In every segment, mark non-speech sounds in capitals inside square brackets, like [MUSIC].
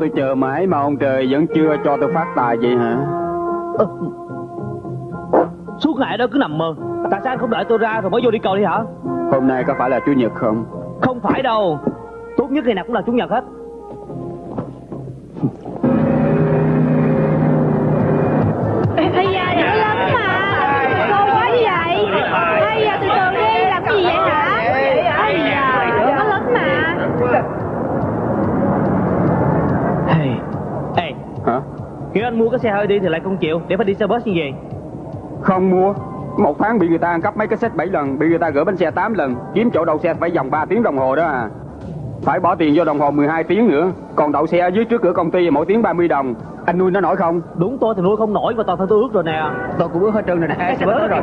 Tôi chờ mãi mà ông trời vẫn chưa cho tôi phát tài vậy hả? Ờ. Suốt ngày đó cứ nằm mơ Tại sao anh không đợi tôi ra rồi mới vô đi cầu đi hả Hôm nay có phải là Chủ nhật không? Không phải đâu Tốt nhất ngày nào cũng là Chủ nhật hết mua cái xe hơi đi thì lại không chịu Để phải đi xe bus như vậy Không mua Một tháng bị người ta ăn cắp mấy cái set 7 lần Bị người ta gửi bánh xe 8 lần Kiếm chỗ đậu xe phải vòng 3 tiếng đồng hồ đó à Phải bỏ tiền vô đồng hồ 12 tiếng nữa Còn đậu xe ở dưới trước cửa công ty mỗi tiếng 30 đồng Anh nuôi nó nổi không? Đúng tôi thì nuôi không nổi và toàn thân tôi ướt rồi nè Tôi cũng ướt hết trơn rồi nè Xe bớt rồi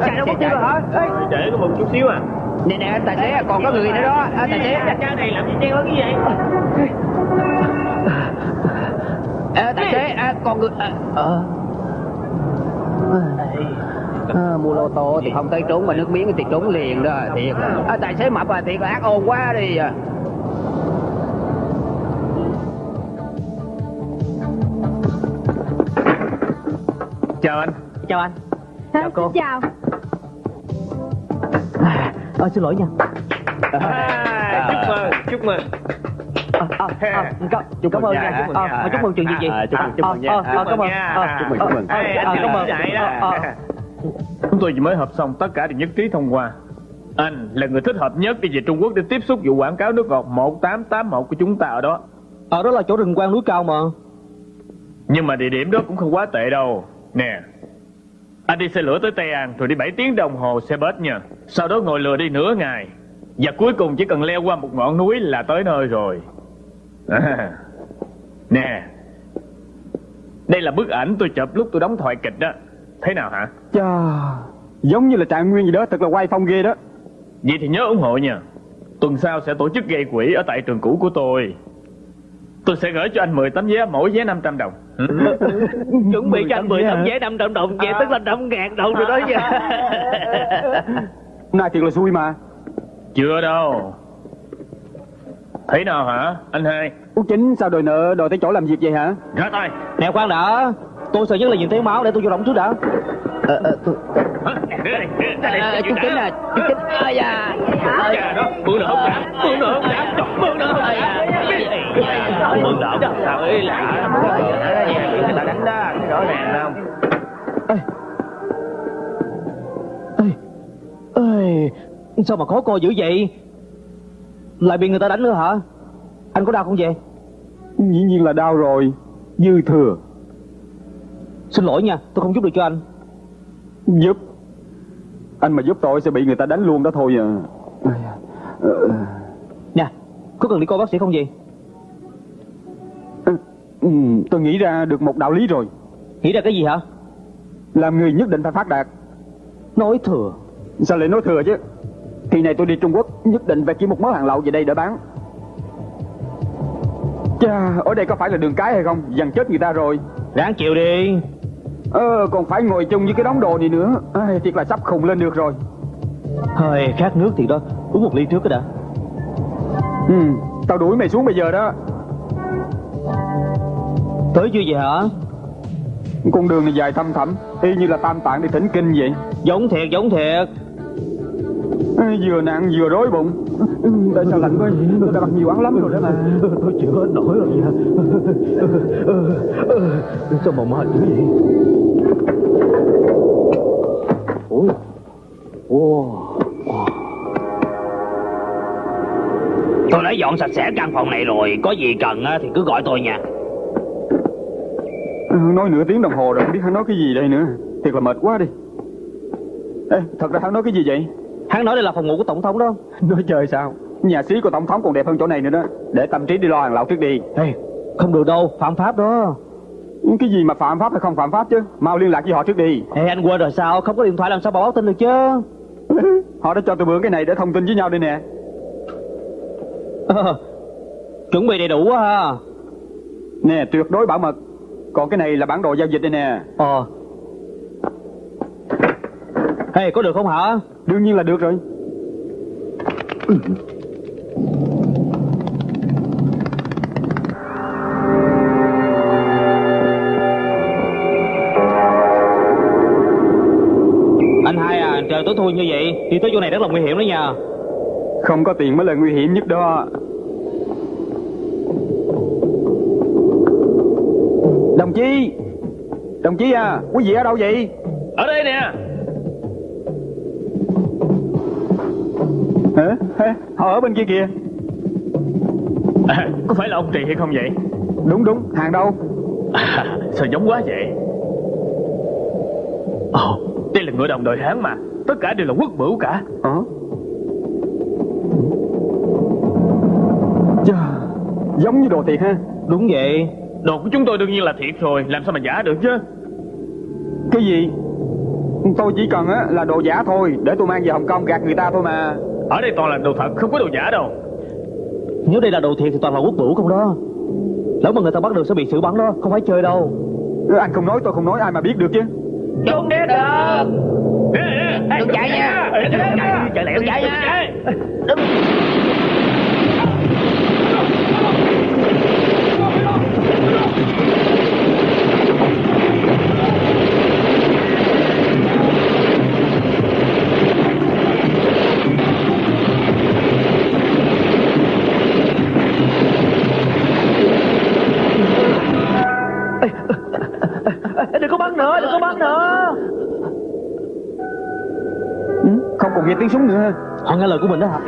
Chạy đâu mất tiêu rồi hả Để có một chút xíu à. Nè nè tài xế còn có người nữa đó. À, Tài xế. Cha này làm gì lớn cái gì à, Tài xế à, còn người à, à, Mua lô tô thì không tới trốn mà nước miếng thì trốn liền đó Thiệt. À, Tài xế mập à thiệt là ác ôn quá đi à. Chào anh. Chào anh. Chào cô. Chào. À, à, Xin lỗi nha. À, Chúc mừng, chúc mừng. À, à, à, cảm, Chúc cảm mừng ơn nha, nha chúc mừng à, nha. à, chúc mừng chuyện gì gì À, chúc mừng, chúc mừng nha. à, à, Chúc cảm mừng ơn à, Chúc mừng, à, chúc à, à, cảm ơn. Vậy à, à, Chúng tôi chỉ mới hợp xong tất cả đều nhất trí thông qua. Anh là người thích hợp nhất đi về Trung Quốc để tiếp xúc vụ quảng cáo nước ngọt 1881 của chúng ta ở đó. Ở đó là chỗ rừng quang núi cao mà. Nhưng mà địa điểm đó cũng không quá tệ đâu Nè Anh đi xe lửa tới Tây An Rồi đi 7 tiếng đồng hồ xe bus nha. Sau đó ngồi lừa đi nửa ngày. Và cuối cùng chỉ cần leo qua một ngọn núi là tới nơi rồi. À. Nè Đây là bức ảnh tôi chụp lúc tôi đóng thoại kịch đó. Thế nào hả? Chà Giống như là trạng nguyên gì đó Thật là quay phong ghê đó. Vậy thì nhớ ủng hộ nha. Tuần sau sẽ tổ chức gây quỹ ở tại trường cũ của tôi Tôi sẽ gửi cho anh 10 tấm vé Mỗi vé 500 đồng. Ừ. [LAUGHS] chuẩn bị cho anh 10 tấm vé 500 đồng. Vậy tức là 5 ngàn đồng rồi đó nha. Hôm nay thiệt là xui mà. Chưa đâu. Thế nào hả anh hai? Út chính sao đòi nợ đòi tới chỗ làm việc vậy hả? Ra tay. Nè khoan đã. Tôi sợ nhất là nhìn thấy máu để tôi vô động trước đã. Ờ ờ tôi Hả? À, Chú chính à Chú chính Ây da Dạ đó, mượn nợ không dám, mượn nợ không dám, mượn nợ không dám. Mượn nợ sao ấy lạ, người ta đánh đó, rõ ràng không? ê ê sao mà khó coi dữ vậy lại bị người ta đánh nữa hả anh có đau không vậy Dĩ nhiên là đau rồi Dư thừa xin lỗi nha tôi không giúp được cho anh Giúp Anh mà giúp tôi sẽ bị người ta đánh luôn đó thôi à. Nè có cần đi coi bác sĩ không gì? Ừ, Tôi nghĩ ra được một đạo lý rồi. Nghĩ ra cái gì hả? Làm người nhất định phải phát đạt. Nói thừa. Sao lại nói thừa chứ? Kỳ này tôi đi Trung Quốc Nhất định phải kiếm một mớ hàng lậu về đây để bán. Chà Ở đây có phải là đường cái hay không? Dằn chết người ta rồi. Ráng chịu đi Ờ còn phải ngồi chung với cái đống đồ này nữa. Ai, Thiệt là sắp khùng lên được rồi. Hơi khát nước thì đó uống một ly trước cái đã. Ừ Tao đuổi mày xuống bây giờ đó. Tới chưa vậy hả? Con đường này dài thăm thẳm Y như là tam tạng đi thỉnh kinh vậy. Giống thiệt giống thiệt Vừa nặng vừa rối bụng. Tại sao lạnh quá? Tôi đã mặc nhiều ăn lắm rồi đó mà. Tôi chịu hết nổi rồi nha. Sao mà mệt dữ vậy ôi wow. tôi đã dọn sạch sẽ căn phòng này rồi. Có gì cần á thì cứ gọi tôi nha. Ừ, Nói nửa tiếng đồng hồ rồi không biết hắn nói cái gì đây nữa. Thiệt là mệt quá đi. Ê, thật ra hắn nói cái gì vậy hắn nói đây là phòng ngủ của tổng thống đó. Nói chơi sao? Nhà xí của tổng thống còn đẹp hơn chỗ này nữa đó. Để tâm trí đi lo hàng lậu trước đi. Ê, không được đâu phạm pháp đó. Cái gì mà phạm pháp hay không phạm pháp chứ? Mau liên lạc với họ trước đi. Ê, anh quên rồi sao? Không có điện thoại làm sao báo tin được chứ? [LAUGHS] Họ đã cho tôi mượn cái này để thông tin với nhau đây nè. Ờ, Chuẩn bị đầy đủ quá ha. Nè tuyệt đối bảo mật. Còn cái này là bản đồ giao dịch đây nè. Ờ Hey có được không hả? Đương nhiên là được rồi. Anh hai à trời tối thui như vậy Đi tới chỗ này rất là nguy hiểm đó nha. Không có tiền mới là nguy hiểm nhất đó. Đồng chí! Đồng chí à Quý vị ở đâu vậy? Ở đây nè Hả? Hả? Họ ở bên kia kìa. À, Có phải là ông Trì hay không vậy? Đúng đúng. Hàng đâu? À, Sao giống quá vậy? Ồ Đây là ngựa đồng đội Hán mà. Tất cả đều là quốc bửu cả. Ờ? Chà, Giống như đồ thiệt ha. Đúng vậy. Đồ của chúng tôi đương nhiên là thiệt rồi. Làm sao mà giả được chứ? Cái gì? Tôi chỉ cần á là đồ giả thôi. Để tôi mang về Hồng Kông gạt người ta thôi mà Ở đây toàn là đồ thật Không có đồ giả đâu. Nếu đây là đồ thiệt thì toàn là quốc bửu không đó. Lỡ mà người ta bắt được sẽ bị xử bắn đó Không phải chơi đâu. Anh không nói tôi không nói ai mà biết được chứ? Trốn đi được. Đừng chạy nha. Chạy lẹo chạy nha còn nghe tiếng súng nữa ha Họ nghe lời của mình đó hả?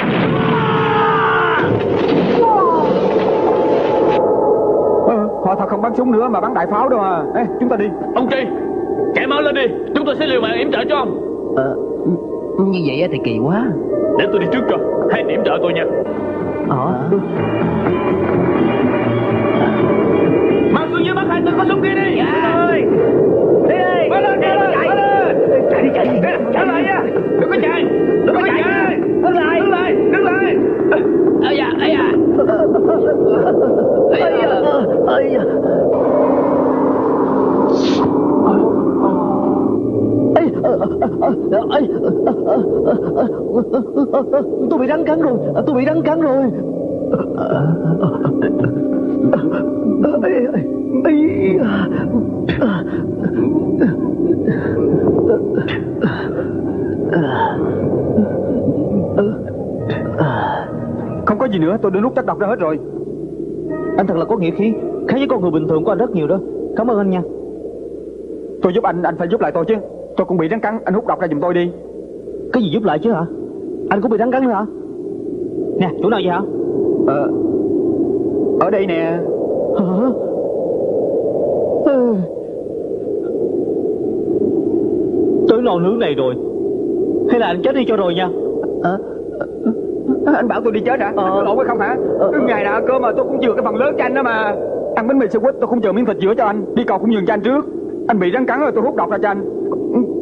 Ờ, Họ thật không bắn súng nữa mà bắn đại pháo đâu à. Ê, Chúng ta đi. Ông Tri Chạy mau lên đi. Chúng tôi sẽ liều mạng yểm trợ cho ông. Ờ, như vậy thì kỳ quá. Để tôi đi trước cho. Hai điểm trợ tôi nha. Ờ. Mang xuống dưới bắt hai tên có súng kia đi. Dạ. Ơi. Đi đi Bắt lên, lên, chạy. Chạy đi lại nha Đừng có chạy Đừng có chạy Đứng lại Đứng lại Đứng lại Ây da ây da Ây da Ây. da Tôi bị rắn cắn rồi Tôi bị rắn cắn rồi không có gì nữa, tôi đã nút chất độc ra hết rồi. Anh thật là có nghĩa khí, Khác với con người bình thường của anh rất nhiều đó. Cảm ơn anh nha. Tôi giúp anh anh phải giúp lại tôi chứ. Tôi cũng bị rắn cắn, anh hút độc ra giùm tôi đi. Cái gì giúp lại chứ hả? Anh cũng bị rắn cắn nữa hả? Nè, chỗ nào vậy hả? Ờ Ở đây nè Hả? Ừ. Lò nướng này rồi. Hay là anh chết đi cho rồi nha. Anh bảo tôi đi chết hả? Ờ. Anh hay không hả? Ờ. Ngày nào cơ mà tôi cũng chừa cái phần lớn cho anh đó mà. Ăn bánh mì sandwich tôi cũng chờ miếng thịt giữa cho anh. Đi cầu cũng nhường cho anh trước. Anh bị rắn cắn rồi tôi hút độc ra cho anh.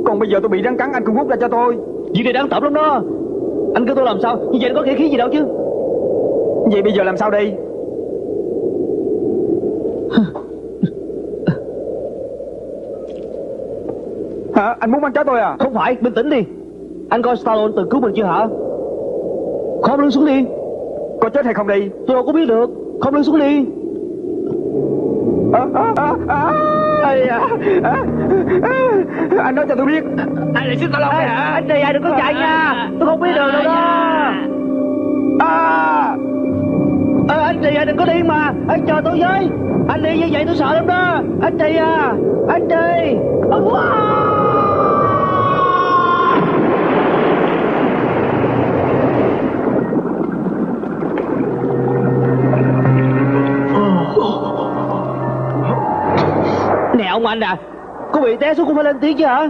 Còn bây giờ tôi bị rắn cắn anh cũng hút ra cho tôi. Việc này đáng tởm lắm đó. Anh kêu tôi làm sao? Như vậy có nghĩa khí gì đâu chứ. Vậy bây giờ làm sao đây Hả? Anh muốn bắn chết tôi à? Không phải bình tĩnh đi. Anh coi Stallone từng cứu mình chưa hả? Khom lưng xuống đi. Có chết hay không đi? Tôi đâu có biết được. Khom lưng xuống đi. À, à, à, à, Ây da, à, à, Anh nói cho tôi biết. Anh là sister Long hả? Anh này ai đừng có chạy nha. Tôi không biết đường đâu đó. À, Ê, Anh này ai đừng có đi mà. Anh chờ tôi với. Anh đi như vậy tôi sợ lắm đó. Anh đi à Anh đi Nè ông anh à? Có bị té xuống cũng phải lên tiếng chứ hả?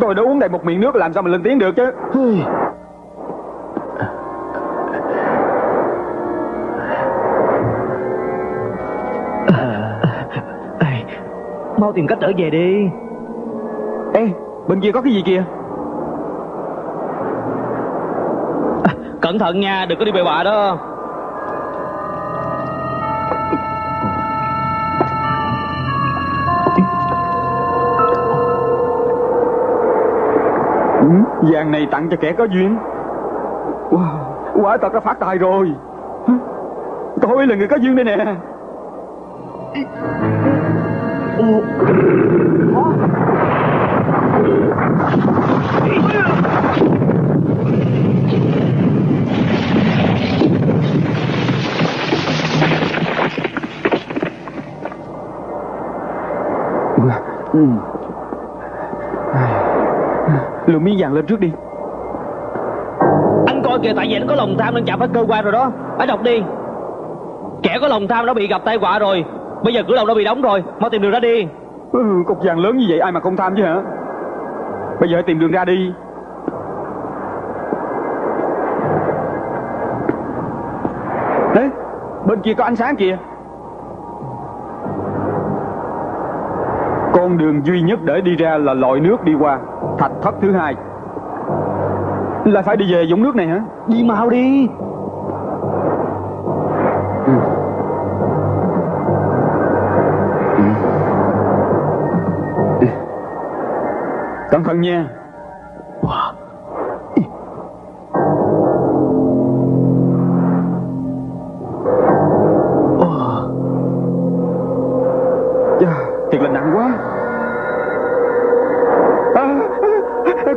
Tôi đã uống đầy một miệng nước làm sao mà lên tiếng được chứ? Mau tìm cách trở về đi. Ê bên kia có cái gì kìa? Cẩn thận nha, đừng có đi bậy bạ đó Vàng này tặng cho kẻ có duyên. Wow, Quả thật đã phát tài rồi. Tôi là người có duyên đây nè. Lượng miếng vàng lên trước đi. Anh coi kìa tại vì anh có lòng tham nên chạm phải cơ quan rồi đó. Hãy đọc đi. Kẻ có lòng tham đã bị gặp tai họa rồi. Bây giờ cửa lòng đã bị đóng rồi. Mau tìm đường ra đi. Ừ, Cục vàng lớn như vậy ai mà không tham chứ hả? Bây giờ hãy tìm đường ra đi. Đấy Bên kia có ánh sáng kìa Con đường duy nhất để đi ra là lội nước đi qua Thạch thất thứ hai. Là phải đi về dũng nước này hả? Đi mau đi. Cẩn thận nha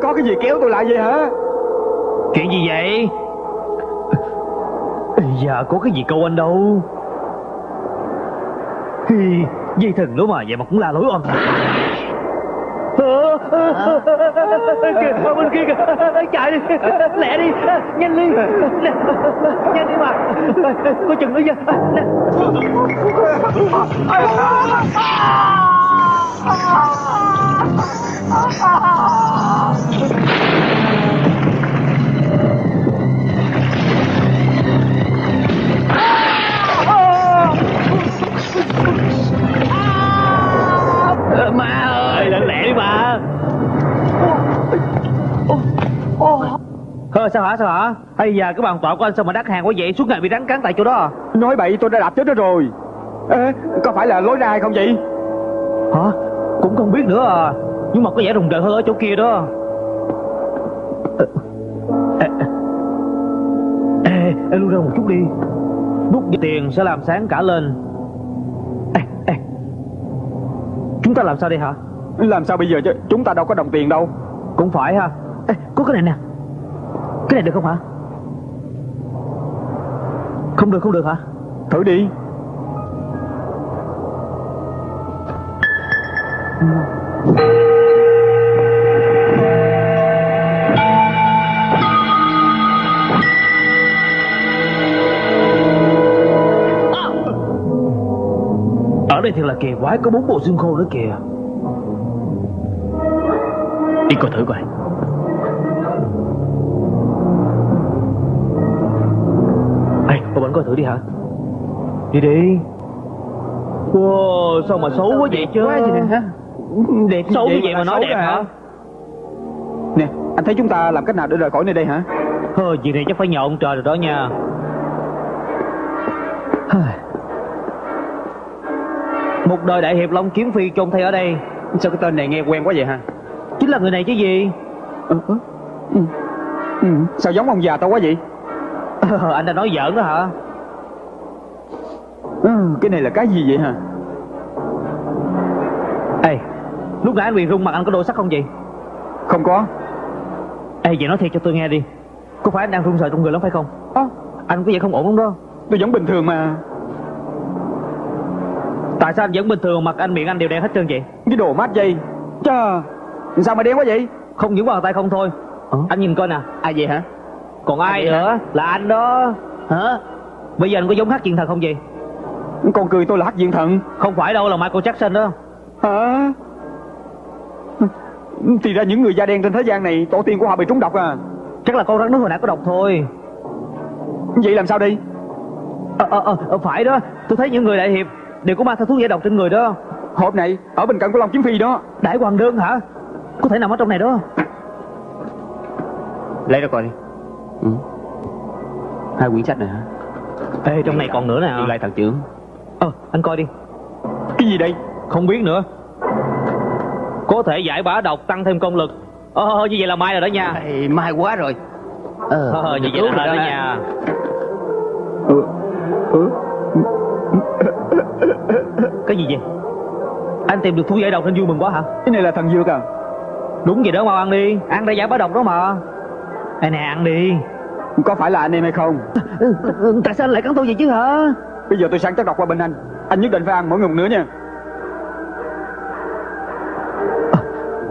Có cái gì kéo tôi lại vậy hả? Chuyện gì vậy? Ây da có cái gì câu anh đâu. Hi, dây thừng nữa mà vậy mà cũng la lối oan kìa ở bên kia kìa chạy đi. Lẹ đi nhanh đi. Nhanh đi mà. Có chừng nữa nha Ờ, sao hả sao hả? Hay giờ cái bàn tọa của anh sao mà đắt hàng quá vậy? Suốt ngày bị rắn cắn tại chỗ đó à? Nói bậy tôi đã đạp chết nó rồi. Ê, Có phải là lối ra hay không vậy? Hả cũng không biết nữa à. Nhưng mà có vẻ rùng rợn hơn ở chỗ kia đó. Ê, ê, ê lui ra một chút đi. Đút tiền sẽ làm sáng cả lên. Ê, ê. chúng ta làm sao đây hả? Làm sao bây giờ chứ? Chúng ta đâu có đồng tiền đâu. Cũng phải ha. Ê, có cái này nè. Cái này được không hả? Không được không được hả? Thử đi Ờ. ở đây thiệt là kỳ quái có bốn bộ xương khô nữa kìa. Đi coi thử coi. Ê, cô bệnh coi thử đi hả? Đi đi. Wow, sao mà xấu quá vậy chứ? Quá gì nè hả? Đẹp Xấu như vậy mà nói đẹp hả? Nè anh thấy chúng ta làm cách nào để rời khỏi nơi đây hả? Hơ, chuyện này chắc phải nhờ ông trời rồi đó nha. Một đời đại hiệp Long Kiếm Phi chôn thay ở đây. Sao cái tên này nghe quen quá vậy hả? Chính là người này chứ gì? Ừ, ừ, ừ, ừ. Sao giống ông già tao quá vậy? Anh đã nói giỡn đó hả? ừ, Cái này là cái gì vậy hả lúc nãy anh bị rung mặt anh có đổi sắc không vậy? Không có. Ê, vậy nói thiệt cho tôi nghe đi. Có phải anh đang run sợ trong người lắm phải không? Ơ, Anh có vẻ không ổn không đó. Tôi vẫn bình thường mà. Tại sao anh vẫn bình thường mặt anh miệng anh đều đen hết trơn vậy? Cái đồ mát dây. Chà Sao mà đen quá vậy? Không những bàn tay không thôi. Anh nhìn coi nè. Ai vậy hả? Còn ai? Nữa Là anh đó. Hả? Bây giờ anh có giống hát chuyện thật không vậy? Con cười tôi là hắc diện thần Không phải đâu là Michael Jackson đó. Hả Thì ra những người da đen trên thế gian này Tổ tiên của họ bị trúng độc à. Chắc là con rắn nước hồi nãy có độc thôi. Vậy làm sao đi? Ờ ờ ờ ờ, Phải đó. Tôi thấy những người đại hiệp Đều có mang theo thuốc giải độc trên người đó. Hộp này ở bên cạnh của Long Kiếm Phi đó. Đại hoàng đơn hả? Có thể nằm ở trong này đó. Lấy ra coi đi. Ừ. Hai quyển sách này hả? Ê trong này còn nữa nè. Lại thằng trưởng. Ờ anh coi đi. Cái gì đây? Không biết nữa Có thể giải bá độc tăng thêm công lực Ờ, như vậy là mai rồi đó nha. Ê, May quá rồi Ờ, Ờ, như vậy là rồi đó ha. nha. ừ, ừ. Cái gì vậy? Anh tìm được thú giải độc nên vui mừng quá hả? cái này là thần dược à Đúng vậy đó mau ăn đi. Ăn ra giải bá độc đó mà. Đây nè ăn đi. có phải là anh em hay không Ừ, ừ, Tại sao anh lại cắn tôi vậy chứ hả? bây giờ tôi sẵn chất độc qua bên anh anh nhất định phải ăn mỗi một nửa nha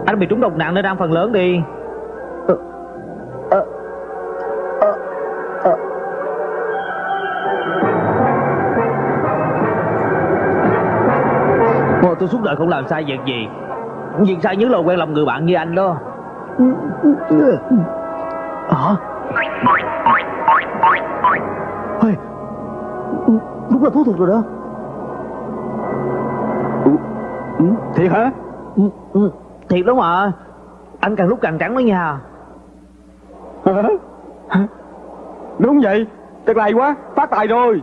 Anh bị trúng độc nặng nên ăn phần lớn đi. Ồ, tôi suốt đời không làm sai việc gì. Việc sai nhớ là quen làm người bạn như anh đó. Hả? Ê, Đúng là thú thực rồi đó. Thiệt hả? Ừ, ừ, Thiệt đó mà Anh càng lúc càng trắng đó nha. Hả? đúng vậy thật là hay quá phát tài rồi.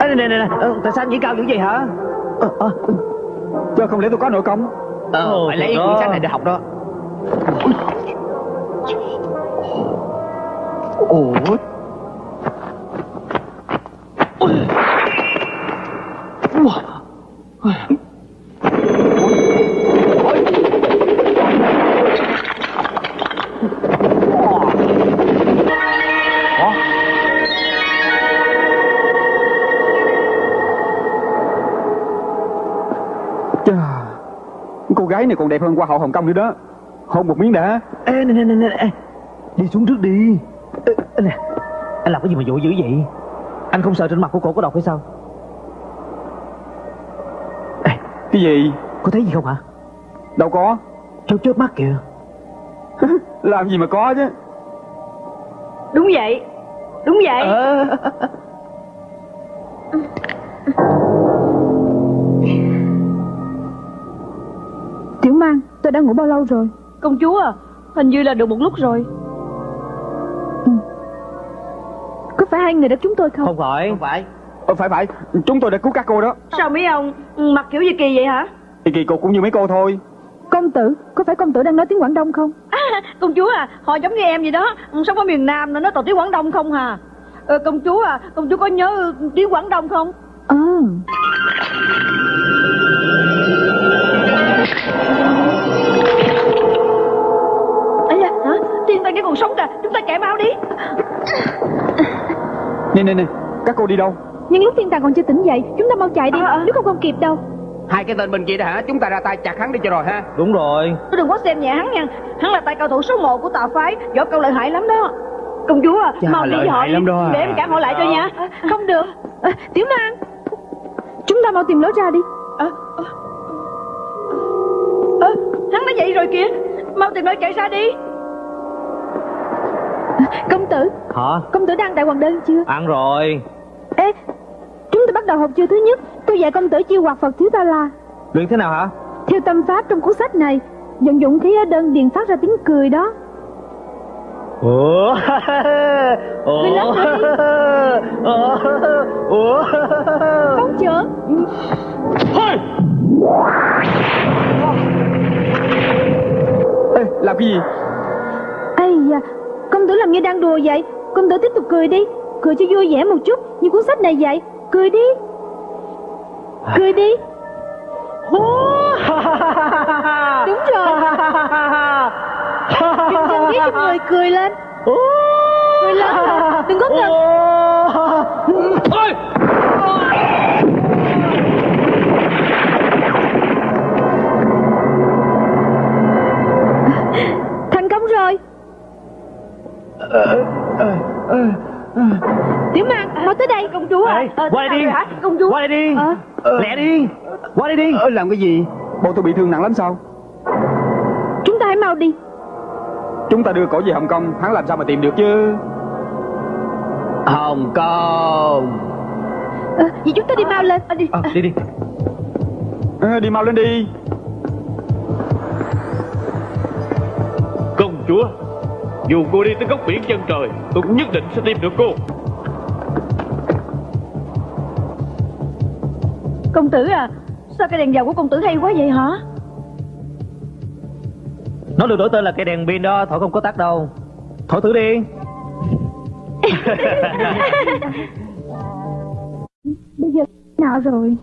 Ê, này, này, này, này, tại sao anh chỉ cao dữ vậy hả? Ờ, ờ, chứ không lẽ tôi có nội công? Ờ, Ồ, phải lấy quyển sách này để học đó. Ủa gái này còn đẹp hơn hoa hậu Hồng Kông nữa đó. Hôn một miếng đã. Ê, này, này, này, này, ê. Đi xuống trước đi. Ê, nè. Anh làm cái gì mà vội dữ vậy? Anh không sợ trên mặt của cổ có độc hay sao? Ê, cái gì? có thấy gì không hả? Đâu có. Chớp chớp mắt kìa. [LAUGHS] Làm gì mà có chứ. Đúng vậy. Đúng vậy. Ờ. Tôi đã ngủ bao lâu rồi? Công chúa à Hình như là được một lúc rồi. Có phải hai người đã chúng tôi không? Không phải. Không phải. Ờ, phải phải. Chúng tôi đã cứu các cô đó. Sao mấy ông mặc kiểu gì kỳ vậy hả? Thì kỳ cục cũng như mấy cô thôi. Công tử Có phải công tử đang nói tiếng Quảng Đông không? À, Công chúa à Họ giống như em vậy đó. Sống ở miền Nam nó nói toàn tiếng Quảng Đông không hà. Ờ, Công chúa à Công chúa có nhớ tiếng Quảng Đông không? Ờ. ấy ta chạy mau đi. Nè nè nè các cô đi đâu? Nhưng lúc thiên tàng còn chưa tỉnh dậy chúng ta mau chạy đi nếu không không kịp đâu. Hai cái tên bên kia đó hả? Chúng ta ra tay chặt hắn đi cho rồi ha. Đúng rồi. Tôi đừng có xem nhẹ hắn nha. Hắn là tay cao thủ số 1 của tà phái Võ công lợi hại lắm đó. Công chúa à Chà, Mau đi đi. lắm đó à. Để em cản họ lại cho nha. Không được. À, Tiểu Mang Chúng ta mau tìm lối ra đi. À, à, à, Hắn đã dậy rồi kìa. Mau tìm lối chạy ra đi Công tử. Hả? Công tử đang tại hoàng đơn chưa? Ăn rồi. Ê Chúng ta bắt đầu học chiêu thứ nhất. Tôi dạy công tử chiêu hoạt Phật thiếu ta la. Luyện thế nào hả? Theo tâm pháp trong cuốn sách này Vận dụng khí ở đơn điền phát ra tiếng cười đó. Ủa? [LAUGHS] Ủa? Ủa? Ủa Không chữa Ê, làm cái gì? Ây da Công tử làm như đang đùa vậy. Công tử tiếp tục cười đi. Cười cho vui vẻ một chút Như cuốn sách này vậy. Cười đi. Cười đi. Đúng rồi. Chân khí cho người cười lên. Cười lên Đừng có ngừng Thành Tiểu Mang, mau tới đây. Công chúa à. Ê, Ờ, qua đây đi. hả? Công chúa. Qua đây đi. Ờ. Lẹ đi. Qua đây đi. Ờ, làm cái gì? Bộ tôi bị thương nặng lắm sao? Chúng ta hãy mau đi. Chúng ta đưa cổ về hồng kông hắn làm sao mà tìm được chứ? Hồng Kông. Ờ, Vậy chúng ta đi mau lên. Ờ, đi. Ờ, Đi đi. Ờ, đi mau lên đi. Công chúa Dù cô đi tới góc biển chân trời Tôi cũng nhất định sẽ tìm được cô. Công tử à Sao cái đèn dầu của công tử hay quá vậy hả? Nó được đổi tên là cây đèn pin đó Thổi không có tắt đâu. Thổi thử đi. [LAUGHS] Bây giờ nào rồi.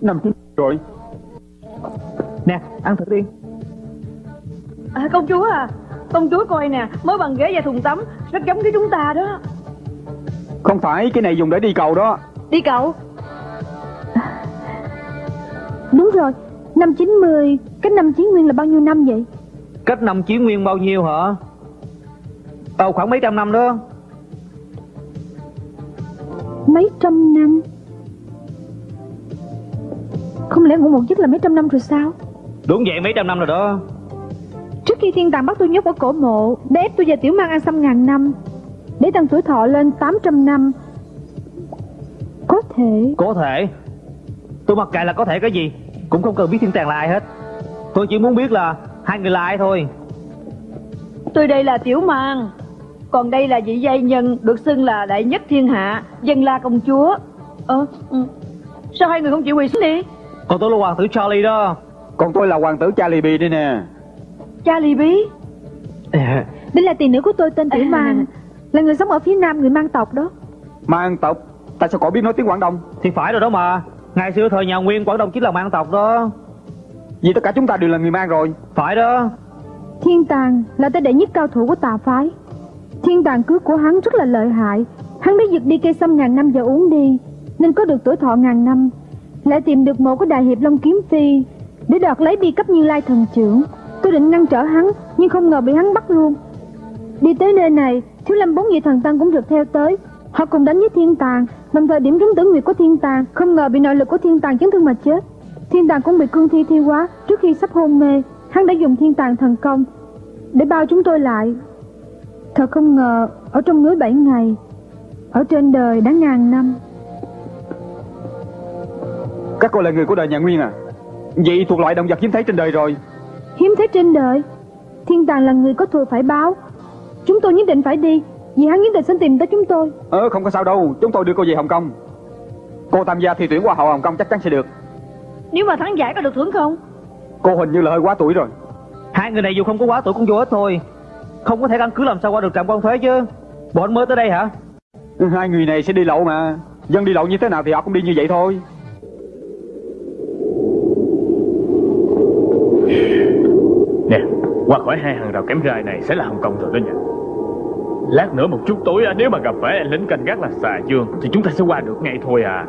Năm chín rồi. Nè ăn thử đi. À, Công chúa à Công chúa coi nè Mới bằng ghế và thùng tắm Rất giống với chúng ta đó. Không phải cái này dùng để đi cầu đó. Đi cậu Đúng rồi, năm 90, cách năm Chí Nguyên là bao nhiêu năm vậy? Cách năm Chí Nguyên bao nhiêu hả? Ờ khoảng mấy trăm năm đó? Mấy trăm năm. Không lẽ ngủ một giấc là mấy trăm năm rồi sao? Đúng vậy mấy trăm năm rồi đó Trước khi thiên tàng bắt tôi nhốt ở cổ mộ Để ép tôi và tiểu mang ăn xăm ngàn năm. Để tăng tuổi thọ lên 800 năm. Có thể. Có thể. Tôi mặc kệ là có thể cái gì Cũng không cần biết thiên tàng là ai hết. Tôi chỉ muốn biết là hai người là ai thôi. Tôi đây là Tiểu Mang Còn đây là vị giai nhân Được xưng là đại nhất thiên hạ Dân la công chúa. Ờ ừ. Sao hai người không chịu quỳ xuống đi? Còn tôi là hoàng tử Charlie đó. Còn tôi là hoàng tử Charlie B đây nè Charlie bí. Đây là tỷ nữ của tôi tên Tiểu Mang. Là người sống ở phía nam người mang tộc đó. Mang tộc? Tại sao cậu biết nói tiếng Quảng Đông? Thì phải rồi đó mà. Ngày xưa thời nhà Nguyên Quảng Đông chính là mang tộc đó. Vì tất cả chúng ta đều là người mang rồi. Phải đó. Thiên tàng là tên đệ nhất cao thủ của tà phái. Thiên tàng cước của hắn rất là lợi hại. Hắn đã giật đi cây sâm ngàn năm và uống đi Nên có được tuổi thọ ngàn năm. Lại tìm được một cái đại hiệp Long Kiếm Phi Để đoạt lấy bi cấp như lai thần trưởng Tôi định ngăn trở hắn, Nhưng không ngờ bị hắn bắt luôn. Đi tới nơi này, Thiếu lâm bốn vị thần tăng cũng rượt theo tới. Họ cùng đánh với thiên tàng, Đồng thời điểm trúng tử nguyệt của thiên tàng. Không ngờ bị nội lực của thiên tàng chấn thương mà chết. Thiên tàng cũng bị cương thi thi quá Trước khi sắp hôn mê. Hắn đã dùng thiên tàng thần công Để bao chúng tôi lại. Thật không ngờ, Ở trong núi bảy ngày, Ở trên đời đã ngàn năm. Các cô là người của đời nhà Nguyên à? Vậy thuộc loại động vật hiếm thấy trên đời rồi. Hiếm thấy trên đời. Thiên tàng là người có thù phải báo. Chúng tôi nhất định phải đi Vì hắn nhất định sẽ tìm tới chúng tôi. Ờ không có sao đâu. Chúng tôi đưa cô về Hồng Kông. Cô tham gia thi tuyển qua hậu Hồng Kông chắc chắn sẽ được. Nếu mà thắng giải có được thưởng không? Cô hình như là hơi quá tuổi rồi. Hai người này dù không có quá tuổi cũng vô ích thôi. Không có thể căn cứ làm sao qua được trạm quan thuế chứ. Bọn mới tới đây hả? Hai người này sẽ đi lậu mà. Dân đi lậu như thế nào thì họ cũng đi như vậy thôi Nè Qua khỏi hai hàng rào kém gai này sẽ là Hồng Kông rồi đó nha. Lát nữa một chút tối nếu mà gặp phải anh lính canh gác là xà dương Thì chúng ta sẽ qua được ngay thôi à.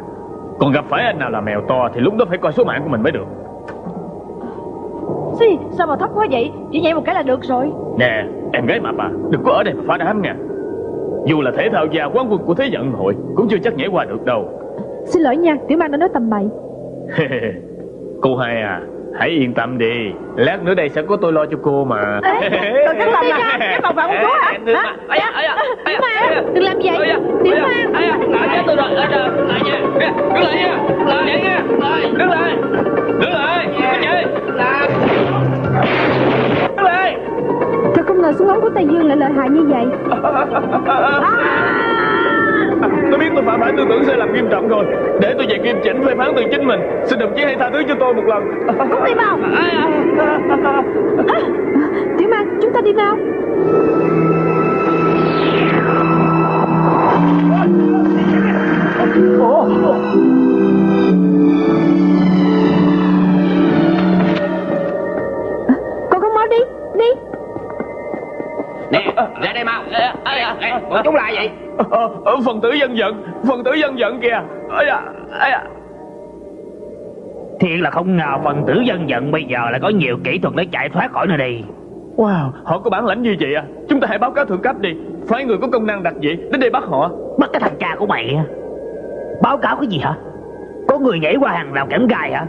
Còn gặp phải anh nào là mèo to Thì lúc đó phải coi số mạng của mình mới được. Xì, sao mà thấp quá vậy? Chỉ nhảy một cái là được rồi. Nè em gái mà bà Đừng có ở đây mà phá đám nha. Dù là thể thao gia quán quân của thế vận hội Cũng chưa chắc nhảy qua được đâu. Xin lỗi nha Tiểu mang đã nói tầm bậy. [LAUGHS] Cô hai à Hãy yên tâm đi. Lát nữa đây sẽ có tôi lo cho cô mà. Ê, tôi cắt lòng à Cái phòng phạm của Đừng Hả? Tiểu Mang, đừng làm vậy. Tiểu Mang. Lại nha tôi rồi Lại nha Đứng lại nha. Lại nha. Đứng lại. Đứng lại. Cái gì? Lại. Đứng lại. Thật không ngờ súng ống của Tây Dương lại lợi hại như vậy [LAUGHS] tôi tưởng sai lầm nghiêm trọng rồi. Để tôi về nghiêm chỉnh phê phán từ chính mình. Xin đồng chí hãy tha thứ cho tôi một lần. Không đi vào. [LAUGHS] Tiểu mang chúng ta đi nào Con không máu đi Đi. Nè ra đây mau. Nè, Bọn chúng lại vậy Ờ, Phần tử dân giận Phần tử dân giận kìa. Ây da, ây da. Thiệt là không ngờ phần tử dân giận bây giờ lại có nhiều kỹ thuật để chạy thoát khỏi nơi đây. Wow, họ có bản lãnh như vậy à? Chúng ta hãy báo cáo thượng cấp đi. Phái người có công năng đặc dị đến đây bắt họ. Bắt cái thằng cha của mày á. Báo cáo cái gì hả? Có người nhảy qua hàng rào kẽm gai hả?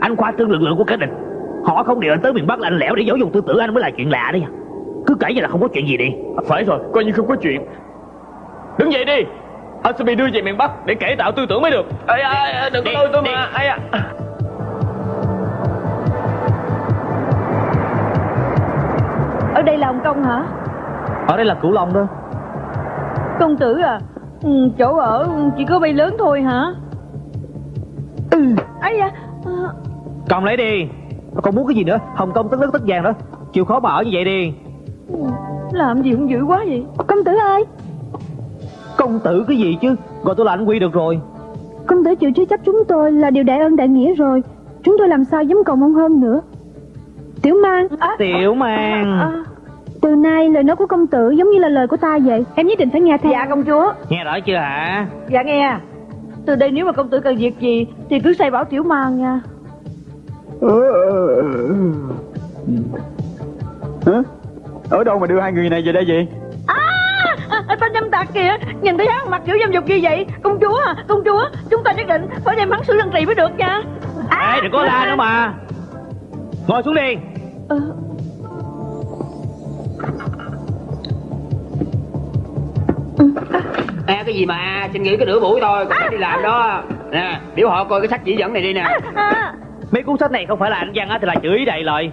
Anh khoa trương lực lượng của cái địch. Họ không điều anh tới miền Bắc lạnh lẽo để giáo dục tư tưởng anh mới là chuyện lạ đấy. Cứ kể như là không có chuyện gì đi. Phải rồi, coi như không có chuyện Đứng dậy đi. Anh sẽ bị đưa về miền Bắc để cải tạo tư tưởng mới được. Ây da, đừng có lôi tôi mà. Ây da. Ở đây là Hồng Kông hả? Ở đây là Cửu Long đó. Công tử à ừ, Chỗ ở chỉ có bay lớn thôi hả? Ừ. Ấy à, Cầm lấy đi. Còn muốn cái gì nữa? Hồng Kông tất đất tất vàng đó. Chịu khó mà ở như vậy đi. Làm gì cũng dữ quá vậy. Công tử ơi Công tử cái gì chứ? Gọi tôi là anh Quy được rồi. Công tử chịu chứa chấp chúng tôi là điều đại ân đại nghĩa rồi. Chúng tôi làm sao dám cầu mong hơn nữa? Tiểu mang à, Tiểu mang. à, Từ nay lời nói của công tử giống như là lời của ta vậy. Em nhất định phải nghe theo. Dạ công chúa. Nghe rõ chưa hả? Dạ nghe. Từ đây nếu mà công tử cần việc gì Thì cứ say bảo tiểu mang nha. Hả? Ở đâu mà đưa hai người này về đây vậy? À, à, Tên dâm tặc kìa? Nhìn thấy hắn mặt kiểu dâm dục như vậy. Công chúa à công chúa Chúng ta nhất định phải đem hắn xử lăng trì mới được nha. Ê đừng có la nữa mà. Ngồi xuống đi. Ờ, À, cái gì mà xin nghỉ cái nửa buổi thôi còn phải đi làm đó. Nè biểu họ coi cái sách chỉ dẫn này đi nè. À, à, Mấy cuốn sách này không phải là anh văn á Thì là chửi đầy lời.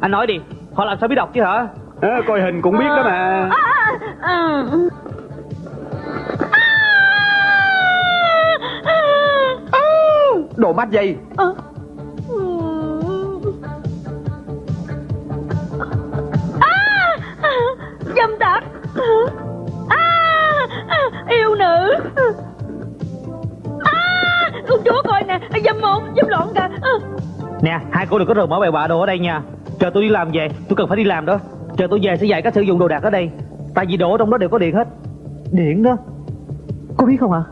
Anh nói đi Họ làm sao biết đọc chứ hả À, coi hình cũng biết đó mà. Đồ mắt dây. dâm tặc yêu nữ. À, công chúa coi nè dâm một dâm loạn kìa. À, Nè hai cô đừng có rời mở bày bạ đồ ở đây nha. Chờ tôi đi làm về Tôi cần phải đi làm đó Chờ tôi về sẽ dạy cách sử dụng đồ đạc ở đây. Tại vì đồ ở trong đó đều có điện hết. Điện đó? Cô biết không hả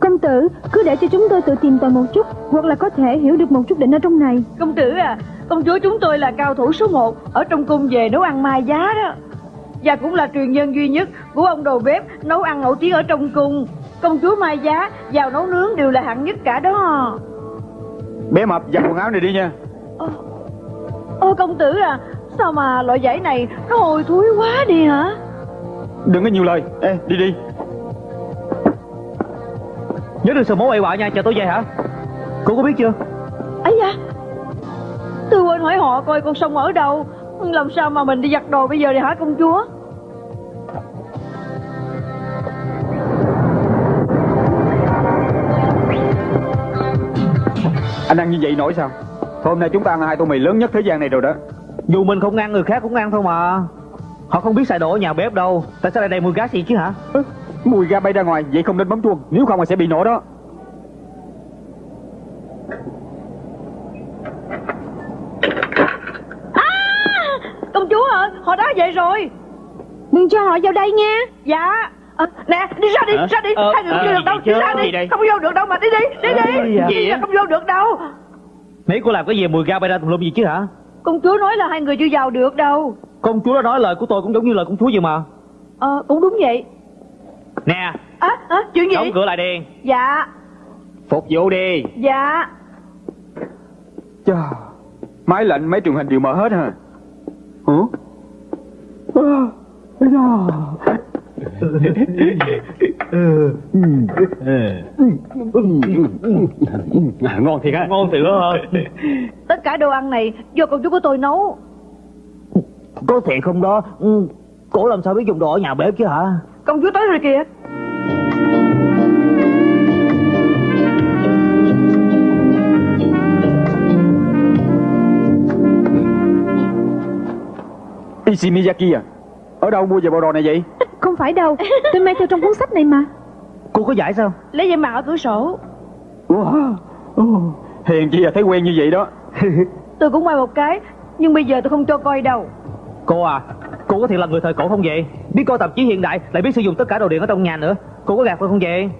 Công tử cứ để cho chúng tôi tự tìm tòi một chút Hoặc là có thể hiểu được một chút định ở trong này. Công tử à công chúa chúng tôi là cao thủ số 1 ở trong cung về nấu ăn mai giá đó. Và cũng là truyền nhân duy nhất của ông đầu bếp nấu ăn nổi tiếng ở trong cung. Công chúa mai giá vào nấu nướng đều là hạng nhất cả đó. Bé mập giặt quần áo này đi nha. Ô, ô công tử à Sao mà loại giấy này nó hôi thối quá đi hả Đừng có nhiều lời. Ê, đi đi. Nhớ đừng sờ mố bậy bạ nha Chờ tôi về hả Cô có biết chưa ấy da tôi quên hỏi họ coi con sông ở đâu làm sao mà mình đi giặt đồ bây giờ đi hả công chúa Anh ăn như vậy nổi sao? Hôm nay chúng ta ăn hai tô mì lớn nhất thế gian này rồi đó. Dù mình không ăn người khác cũng ăn thôi mà. Họ không biết xài đồ ở nhà bếp đâu. Tại sao lại đầy mùi gas gì chứ hả? Mùi ga bay ra ngoài, vậy không nên bấm chuông. Nếu không là sẽ bị nổ đó. công chúa ơi họ đã về rồi. Đừng cho họ vào đây nha. Dạ. Ờ, nè đi ra đi Hả? ra đi. Ờ, hai người không ờ, vô được đâu. gì đi ra Gì đi không vô được đâu mà đi đi đi đi Ờ, đi. gì ra không vô được đâu. Nãy cô làm cái gì mùi ga bay ra tùm lum gì chứ hả công chúa nói là hai người chưa vào được đâu. Công chúa đã nói lời của tôi cũng giống như lời công chúa vậy mà. Ờ cũng đúng vậy. Nè. À, à chuyện gì? Đóng cửa lại đi. Dạ. Phục vụ đi. Dạ. Chà, máy lạnh mấy truyền hình đều mở hết hả? Hả? À, à, à, ngon thiệt á. Ngon thiệt hả? Tất cả đồ ăn này do công chúa của tôi nấu. Có thiệt không đó? Ừ, Cổ làm sao biết dùng đồ ở nhà bếp chứ hả? Công chúa tới rồi kìa. Ishimiyaki à? Ở đâu mua về bộ đồ này vậy? [LAUGHS] Không phải đâu Tôi mang theo trong cuốn sách này mà. Cô có giải sao? Lấy dây mặt ở cửa sổ. Wow. Ồ, Hèn chi là thấy quen như vậy đó. [LAUGHS] tôi cũng quay một cái nhưng bây giờ tôi không cho coi đâu. Cô à Cô có thiệt là người thời cổ không vậy? Biết coi tạp chí hiện đại Lại biết sử dụng tất cả đồ điện ở trong nhà nữa. Cô có gạt tôi không vậy?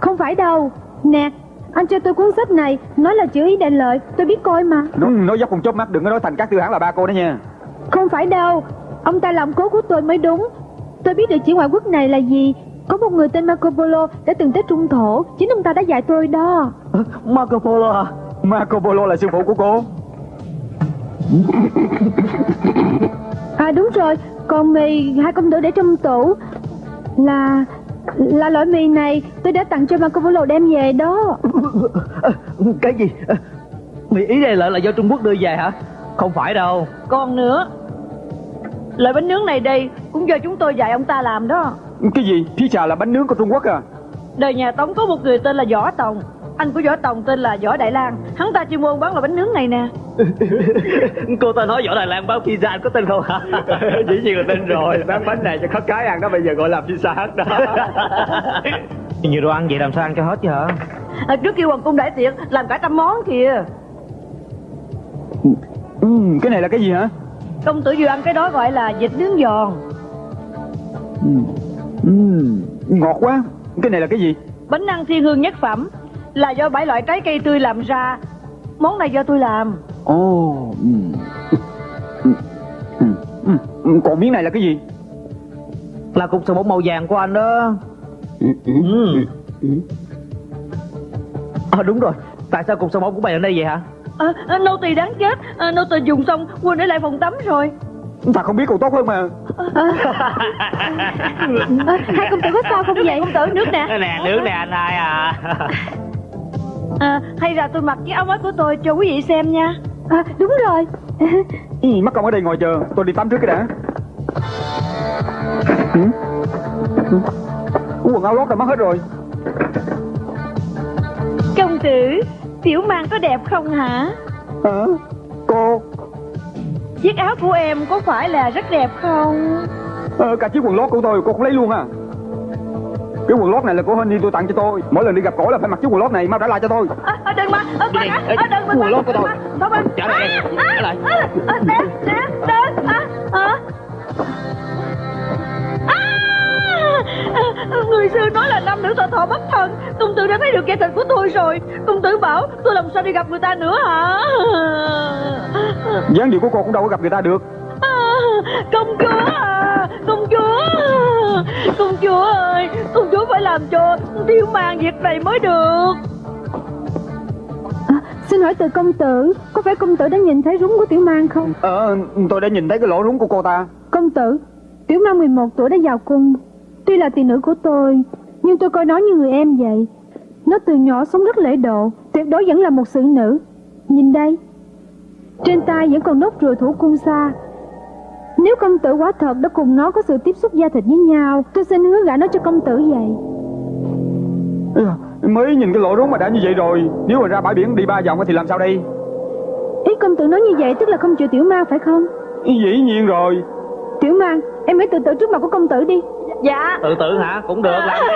Không phải đâu. Nè Anh cho tôi cuốn sách này Nói là chữ ý đại lợi Tôi biết coi mà. Nó, nói dốc con chớp mắt đừng có nói thành các tư hãng là ba cô đó nha. Không phải đâu Ông ta làm cố của tôi mới đúng Tôi biết địa chỉ ngoại quốc này là gì. Có một người tên Marco Polo đã từng tới Trung Thổ Chính ông ta đã dạy tôi đó. Marco Polo à? Marco Polo là sư phụ của cô. À đúng rồi Còn mì hai công tử để trong tủ. Là Là loại mì này Tôi đã tặng cho Marco Polo đem về đó. Cái gì? Mỹ ý đây lợi là do Trung Quốc đưa về hả? Không phải đâu. Còn nữa loại bánh nướng này đây cũng do chúng tôi dạy ông ta làm đó. Cái gì? Phía trà là bánh nướng của Trung Quốc à? đời nhà tống có một người tên là võ tòng. Anh của Võ Tòng tên là Võ Đại Lang Hắn ta chuyên môn bán loại bánh nướng này nè. [LAUGHS] Cô ta nói võ Đài Lan bán pizza anh có tin không hả? [LAUGHS] Dĩ nhiên là tin rồi Bán bánh này cho khất cái ăn đó Bây giờ gọi là pizza hut đó. [LAUGHS] Nhiều đồ ăn vậy làm sao ăn cho hết chứ hả? À, Trước kia hoàng cung đại tiệc Làm cả trăm món kìa. Ừ, Cái này là cái gì hả Công tử vừa ăn cái đó gọi là vịt nướng giòn. Ừ, ừ, Ngọt quá. Cái này là cái gì? Bánh ăn thiên hương nhất phẩm Là do bảy loại trái cây tươi làm ra. Món này do tôi làm. Ồ. Ừ. Ừ, ừ, ừ. Còn miếng này là cái gì? Là cục sầu bóng màu vàng của anh đó. Ừ, ừ. À đúng rồi. Tại sao cục sầu bóng của mày ở đây vậy hả à, à, Nô tỳ đáng chết. À, Nô tỳ dùng xong quên để lại phòng tắm rồi. Ta không biết còn tốt hơn mà. Ờ, Hai công tử có sao không vậy? Công tử nước nè Nè nước nè anh hai à. À, Hay là tôi mặc chiếc áo mới của tôi cho quý vị xem nha. À, Đúng rồi. Ừ, Mắc công ở đây ngồi chờ Tôi đi tắm trước cái đã. Ừ? Ừ. Quần áo lót đã mất hết rồi. Công tử Tiểu mang có đẹp không hả? Hả? Cô. Chiếc áo của em có phải là rất đẹp không? Ờ, Cả chiếc quần lót của tôi cô cũng lấy luôn à. Cái quần lót này là của Honey tôi tặng cho tôi. Mỗi lần đi gặp cổ là phải mặc chiếc quần lót này Mau trả lại cho tôi. À, à, Đừng mà à, đi, à, à, Đừng mà quần lót của tôi. Trả lại em, trả lại. nè nè à, à. [LAUGHS] Người xưa nói là nam nữ thọ thọ bất thân Công tử đã thấy được kẻ thịt của tôi rồi. Công tử bảo tôi làm sao đi gặp người ta nữa hả? [LAUGHS] Dáng điệu của cô cũng đâu có gặp người ta được. À, công chúa à, công chúa. Công chúa ơi công chúa phải làm cho tiêu mang việc này mới được. À, Xin hỏi từ công tử Có phải công tử đã nhìn thấy rúng của tiểu mang không? Ờ tôi đã nhìn thấy cái lỗ rúng của cô ta. Công tử Tiểu mang 11 tuổi đã vào cung Tuy là tỷ nữ của tôi Nhưng tôi coi nó như người em vậy. Nó từ nhỏ sống rất lễ độ Tuyệt đối vẫn là một xử nữ. Nhìn đây. Trên tay vẫn còn nốt ruồi thủ cung xa. Nếu công tử quả thật đã cùng nó có sự tiếp xúc da thịt với nhau Tôi xin hứa gả nó cho công tử vậy. Mới nhìn cái lỗ rúng mà đã như vậy rồi. Nếu mà ra bãi biển đi ba vòng thì làm sao đây? Ý công tử nói như vậy tức là không chịu tiểu mang phải không? Dĩ nhiên rồi. Tiểu mang Em hãy tự tử trước mặt của công tử đi dạ. Tự tử hả? Cũng được làm đi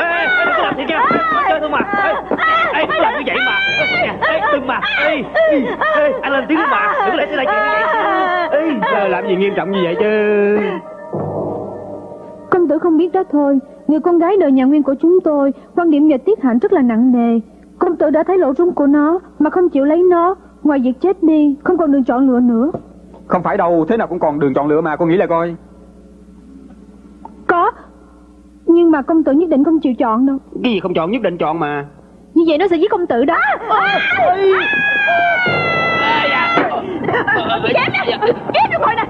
Ê, ê, đừng có làm gì kìa? Nói chơi thôi mà Ê, ê, đừng có làm như vậy mà. Ê, đừng mà. Ê, ê, anh lên tiếng đi mà. Đừng có để xảy ra chuyện như vậy Ê, Ờ, Làm gì nghiêm trọng như vậy chứ? Công tử không biết đó thôi. Người con gái đời nhà nguyên của chúng tôi Quan điểm về tiết hạnh rất là nặng nề. Công tử đã thấy lỗ rung của nó Mà không chịu lấy nó. Ngoài việc chết đi Không còn đường chọn lựa nữa. Không phải đâu Thế nào cũng còn đường chọn lựa mà Cô nghĩ là coi Có. Nhưng mà công tử nhất định không chịu chọn đâu. Cái gì không chọn nhất định chọn mà. Như vậy nó sẽ giết công tử đó. Chém nè chém được rồi. Nè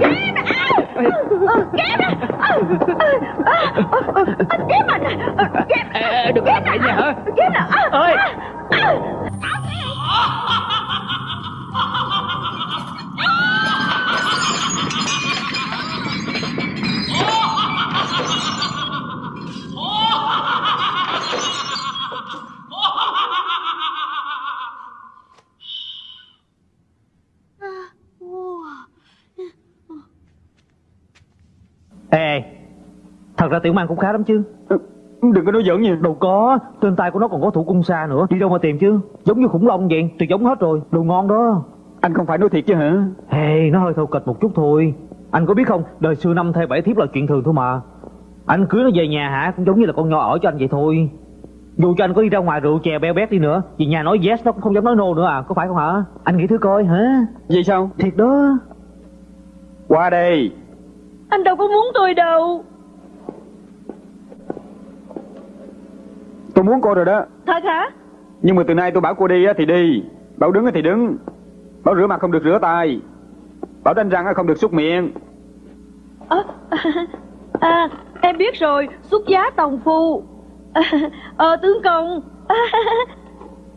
chém nè chém nè chém mà chém Ê, đừng có vậy nha chém nè ơi Ê, thật ra tiểu mang cũng khá lắm chứ. Ừ, Đừng có nói giỡn nha. Đâu có, trên tay của nó còn có thủ cung xa nữa. Đi đâu mà tìm chứ? Giống như khủng long vậy, tuyệt giống hết rồi. Đồ ngon đó. Anh không phải nói thiệt chứ hả? Hey, nó hơi thô kịch một chút thôi. Anh có biết không, đời xưa năm thê bảy thiếp là chuyện thường thôi mà. Anh cưới nó về nhà hả, cũng giống như là con nho ở cho anh vậy thôi. Dù cho anh có đi ra ngoài rượu chè beo bét đi nữa Vì nhà nói yes nó cũng không dám nói no nữa à, có phải không hả? Anh nghĩ thử coi hả? Vậy sao? Thiệt đó. Qua đây anh đâu có muốn tôi đâu. Tôi muốn cô rồi đó. Thật hả? Nhưng mà từ nay tôi bảo cô đi á thì đi. Bảo đứng á thì đứng. Bảo rửa mặt không được rửa tay. Bảo đánh răng á không được xúc miệng. À, à, em biết rồi xuất giá tòng phu. À, ờ tướng công.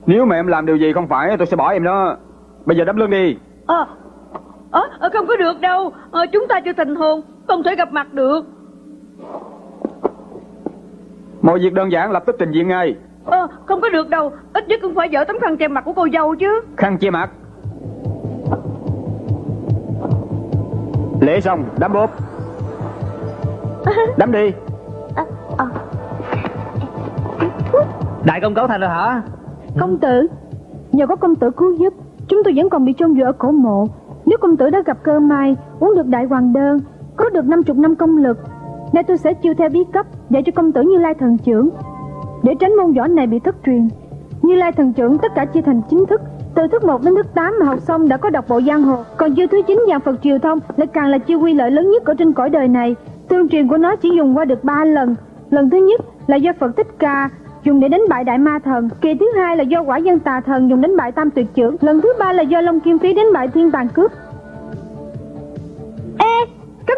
Nếu mà em làm điều gì không phải tôi sẽ bỏ em đó. Bây giờ đấm lưng đi. Ờ ờ ờ, không có được đâu. Ờ, chúng ta chưa thành hôn không thể gặp mặt được. Mọi việc đơn giản lập tức trình diện ngay. Ờ, không có được đâu. Ít nhất cũng phải dỡ tấm khăn che mặt của cô dâu chứ. Khăn che mặt. Lễ xong, đám bốp. Đám đi. Đại công cấu thành rồi hả? Công tử Nhờ có công tử cứu giúp Chúng tôi vẫn còn bị chôn vùi ở cổ mộ. Nếu công tử đã gặp cơ may Uống được đại hoàng đơn có được 50 năm công lực, Nay tôi sẽ chiêu theo bí cấp Dạy cho công tử Như Lai thần trưởng. Để tránh môn võ này bị thất truyền, Như Lai thần trưởng tất cả chia thành chính thức, Từ thức 1 đến thức 8 mà học xong đã có đọc bộ giang hồ. Còn chiêu thứ 9 dạng Phật triều thông Lại càng là chiêu quy lợi lớn nhất ở trên cõi đời này. Tương truyền của nó chỉ dùng qua được 3 lần. Lần thứ nhất là do Phật Thích Ca dùng để đánh bại đại ma thần. Kỳ thứ hai là do quả dân tà thần dùng đánh bại tam tuyệt trưởng lần thứ ba là do long kim phí đánh bại thiên tàn cướp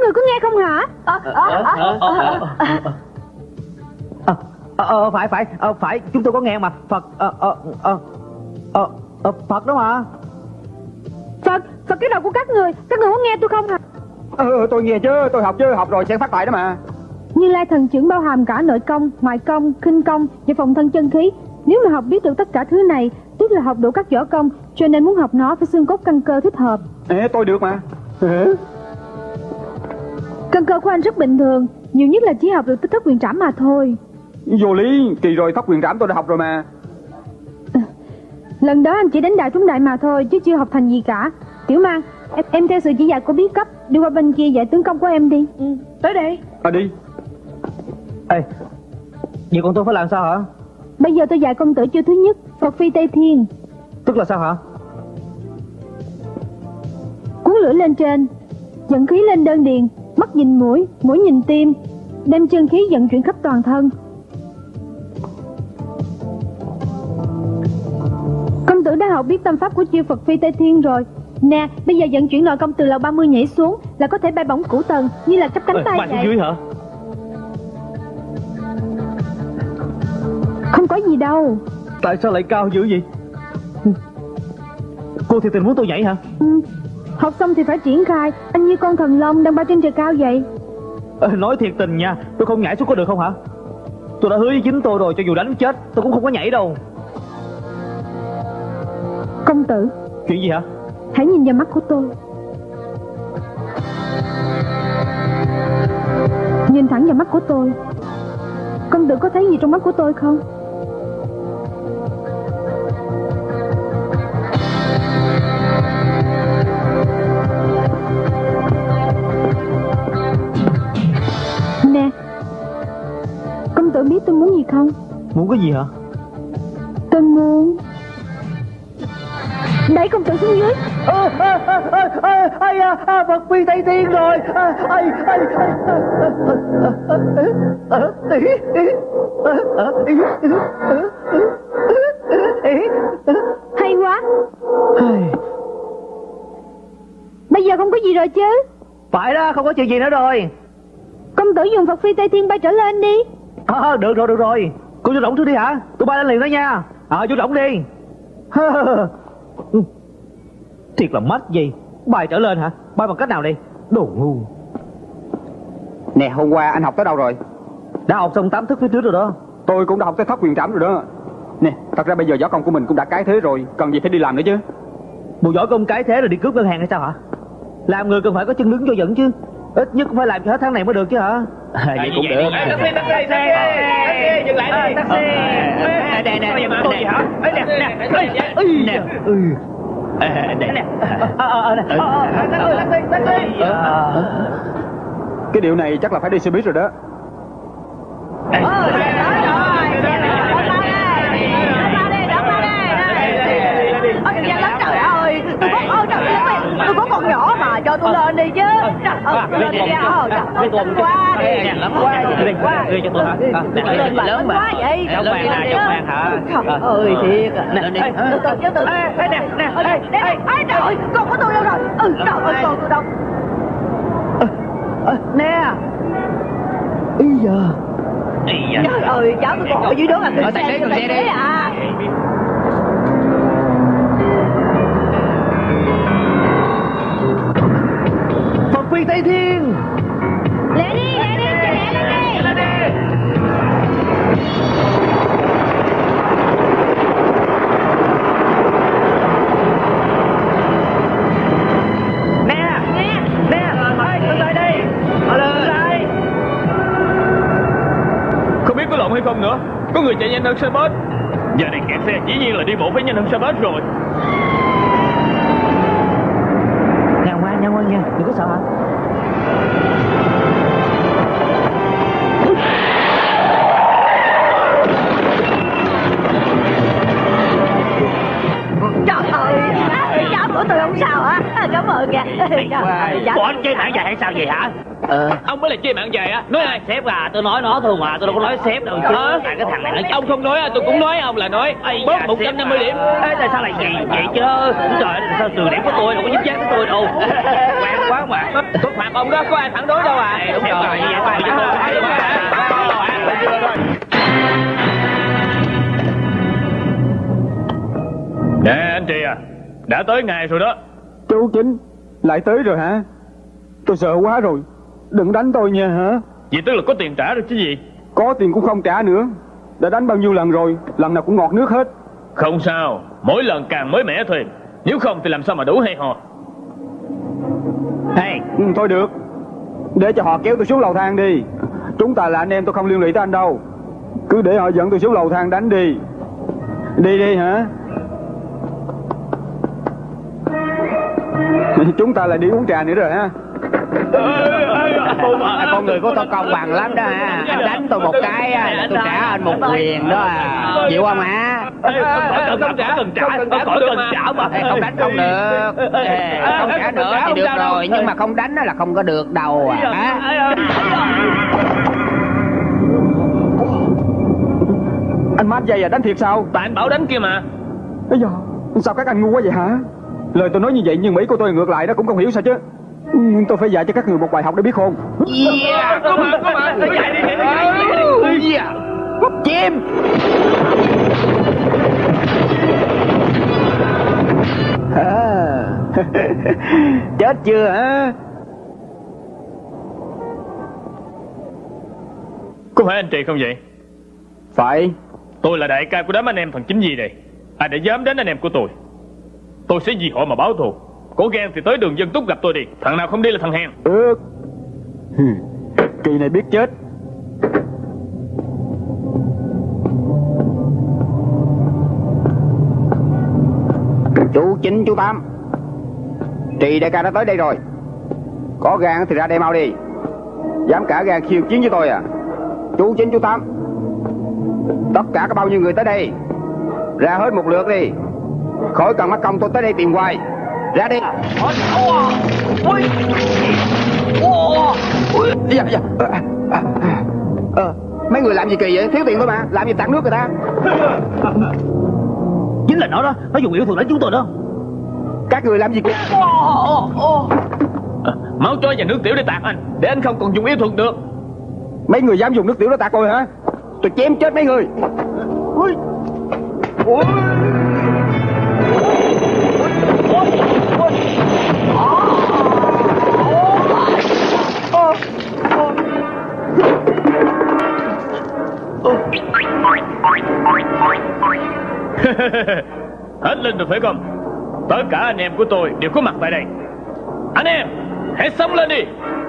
người có nghe không hả ờ ờ ờ phải phải ờ, phải chúng tôi có nghe mà phật ờ ờ ờ ờ ờ, phật đó mà phật phật cái đầu của các người các người có nghe tôi không hả Ừ, tôi nghe chứ, tôi học chứ, học rồi sẽ phát tài đó mà như lai thần trưởng bao hàm cả nội công ngoại công khinh công và phòng thân chân khí nếu mà học biết được tất cả thứ này tức là học đủ các võ công cho nên muốn học nó phải xương cốt căn cơ thích hợp Ê, tôi được mà căn cơ của anh rất bình thường nhiều nhất là chỉ học được tích thất quyền trảm mà thôi. Vô lý, kỳ rồi thất quyền trảm tôi đã học rồi mà. Lần đó anh chỉ đánh đại trúng đại mà thôi chứ chưa học thành gì cả. Tiểu mang em, em theo sự chỉ dạy của bí cấp đi qua bên kia dạy tướng công của em đi. Ừ, Tới đây. À đi. Ê vậy còn tôi phải làm sao hả? Bây giờ tôi dạy công tử chiêu thứ nhất phật phi tây thiên. Tức là sao hả? Cuốn lửa lên trên dẫn khí lên đơn điền mắt nhìn mũi mũi nhìn tim đem chân khí vận chuyển khắp toàn thân. Công tử đã học biết tâm pháp của chiêu phật phi tây thiên rồi. Nè bây giờ vận chuyển nội công từ lầu 30 nhảy xuống là có thể bay bổng cửu tầng như là chấp cánh tay vậy. dưới hả? Không có gì đâu. Tại sao lại cao dữ vậy? Cô thiệt tình muốn tôi nhảy hả? Ừ. học xong thì phải triển khai. Anh như con thần long đang bay trên trời cao vậy. Ờ, nói thiệt tình nha tôi không nhảy xuống có được không hả? Tôi đã hứa với chính tôi rồi cho dù đánh chết tôi cũng không có nhảy đâu. Công tử chuyện gì hả? hãy nhìn vào mắt của tôi. Nhìn thẳng vào mắt của tôi. Công tử có thấy gì trong mắt của tôi không không muốn cái gì hả tôi muốn đẩy công tử xuống dưới ơ ơ ơ ơ ai à à, phật phi tây thiên rồi à, ai ai hay quá bây giờ không có gì rồi chứ phải đó không có chuyện gì nữa rồi công tử dùng phật phi tây thiên bay trở lên đi à, được rồi được rồi. Cô chú rỗng trước đi hả? Tôi bay lên liền đó nha. Ờ à, chú rỗng đi. Thiệt là mất gì? Bay trở lên hả? Bay bằng cách nào đi? Đồ ngu. Nè, hôm qua anh học tới đâu rồi? Đã học xong tám thức phía trước rồi đó. Tôi cũng đã học tới thất quyền trảm rồi đó. Nè, thật ra bây giờ võ công của mình cũng đã cái thế rồi. Cần gì phải đi làm nữa chứ? Bộ võ công cái thế là đi cướp ngân hàng hay sao hả? Làm người cần phải có chân đứng cho dẫn chứ ít nhất cũng phải làm cho hết tháng này mới được chứ hả? À, vậy cũng được. taxi taxi taxi dừng lại đi. Taxi. Nè nè nè tôi gì hả? nè nè. Nè ừ. Nè nè. Taxi taxi Cái điều này chắc là phải đi xe buýt rồi đó Ôi, trời lắm trời ơi Tôi có, ôi trời ơi, tôi có cho tôi lên đi chứ ơi, tôi lên đi ra Ôi trời ơi, quá đi Quá đi, quá đi cho tôi hả Tôi lên mà lớn quá vậy Giống vàng hả? Trời ơi, thiệt à. Nè, nè. Từ từ chứ từ Ê, nè, nè, nè, ê, trời ơi, con của tôi đâu rồi Ừ, trời ơi, con tôi đâu nè ý giờ Trời ơi, cháu tôi còn ở dưới đó là Ờ, tài xế, tài xế đi. à phi tây thiên. Lẹ đi lẹ đi lẹ lên đi Nè Nè. Nè Ê từ lại đi. Từ lại Không biết có lộn hay không nữa. Có người chạy nhanh hơn xe bus Giờ này kẹt xe dĩ nhiên là đi bộ phải nhanh hơn xe bus rồi. Nè ngoan nha ngoan nha. Đừng có sợ hả chơi mạng dài hay sao vậy hả? Ờ. Ông mới là chơi mạng dài á. Nói ai? Sếp à tôi nói nó thôi mà tôi đâu có nói sếp đâu. Chứ? Tại cái thằng này nó Ông không nói à, tôi cũng nói ông là nói. Ây Bớt da, 150 sếp điểm. à. Ê, tại sao lại vậy? Vậy chứ Trời ơi sao trừ điểm của tôi đâu có giúp chết của tôi đâu? [LAUGHS] Quen quá mà. Tôi phạt ông đó, có ai phản đối đâu à? Đúng rồi. Nè anh chị à Đã tới ngày rồi đó. Chú Chính Lại tới rồi hả Tôi sợ quá rồi. Đừng đánh tôi nha hả? Vậy tức là có tiền trả rồi chứ gì? Có tiền cũng không trả nữa. Đã đánh bao nhiêu lần rồi Lần nào cũng ngọt nước hết. Không sao Mỗi lần càng mới mẻ thôi Nếu không thì làm sao mà đủ hay ho? Hey. Ừ, Thôi được. Để cho họ kéo tôi xuống lầu thang đi. Chúng ta là anh em tôi không liên lụy tới anh đâu. Cứ để họ dẫn tôi xuống lầu thang đánh đi. Đi đi hả? [LAUGHS] Chúng ta lại đi uống trà nữa rồi ha con người của tôi công bằng lắm đó ha anh đánh tôi một cái á, là tôi trả anh một quyền đó à. Chịu không hả Không cần trả. Không cần trả. Không khỏi cần trả. Mà không đánh không được. Không trả nữa thì được rồi nhưng mà không đánh á là không có được đâu à. Hả? Anh mát dây à đánh thiệt sao? Tại anh bảo đánh kia mà. Bây giờ Sao các anh ngu quá vậy hả? Lời tôi nói như vậy nhưng Mỹ của tôi ngược lại đó cũng không hiểu sao chứ Ừ, Tôi phải dạy cho các người một bài học để biết khôn yeah Có mà, có mà Chạy đi, chạy đi yeah chim à. Chết chưa hả? Có phải anh chị không vậy? Phải. Tôi là đại ca của đám anh em thằng chính gì này. Ai đã dám đến anh em của tôi? Tôi sẽ vì họ mà báo thù Cố gan thì tới đường dân túc gặp tôi đi. Thằng nào không đi là thằng hèn. Được Hừ, Kỳ này biết chết. Chú chín chú tám. Trì đại ca đã tới đây rồi. Có gan thì ra đây mau đi. Dám cả gan khiêu chiến với tôi à? Chú chín chú tám. Tất cả có bao nhiêu người tới đây? Ra hết một lượt đi. Khỏi cần mắc công tôi tới đây tìm hoài ra đi. Dạ dạ. À, à, à. Ờ, mấy người làm gì kỳ vậy? Thiếu tiền thôi mà làm gì tặng nước người ta? Chính là nó đó. Nó dùng yêu thuật đánh chúng tôi đó. Các người làm gì kỳ? À, Máu chó và nước tiểu để tạt anh. Để anh không còn dùng yêu thuật được. Mấy người dám dùng nước tiểu đó tạt tôi hả? Tôi chém chết mấy người [LAUGHS] Hết lên được phải không? Tất cả anh em của tôi đều có mặt tại đây. Anh em Hãy sống lên đi.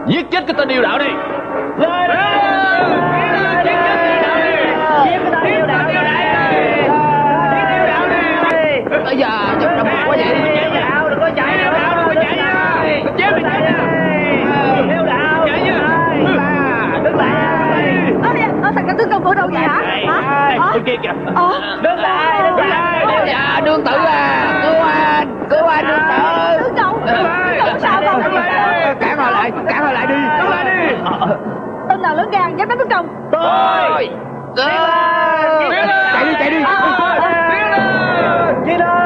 Giết chết cái tên điều đạo đi. Lên Giết chết điều đạo đi. Giết cái tên điều đạo đi. Giết điều đạo đi. Bây giờ chụp đồng quá vậy Đừng có chạy Đừng có chạy nha Chết đi chạy nha Theo đạo Chạy nha Đứng lại Ơ, cảnh tướng công của đâu vậy hả? Hả? Ờ? Bên kia kìa Ờ? Đứng lại Đứng lại dạ đương tử à cứu anh cứu anh đương tử Tướng công Tướng công sao không? cản họ lại cản họ lại đi Đứng lại đi Tên nào lớn gan dám đánh tướng công tôi chạy đi chạy đi Chị đó Phật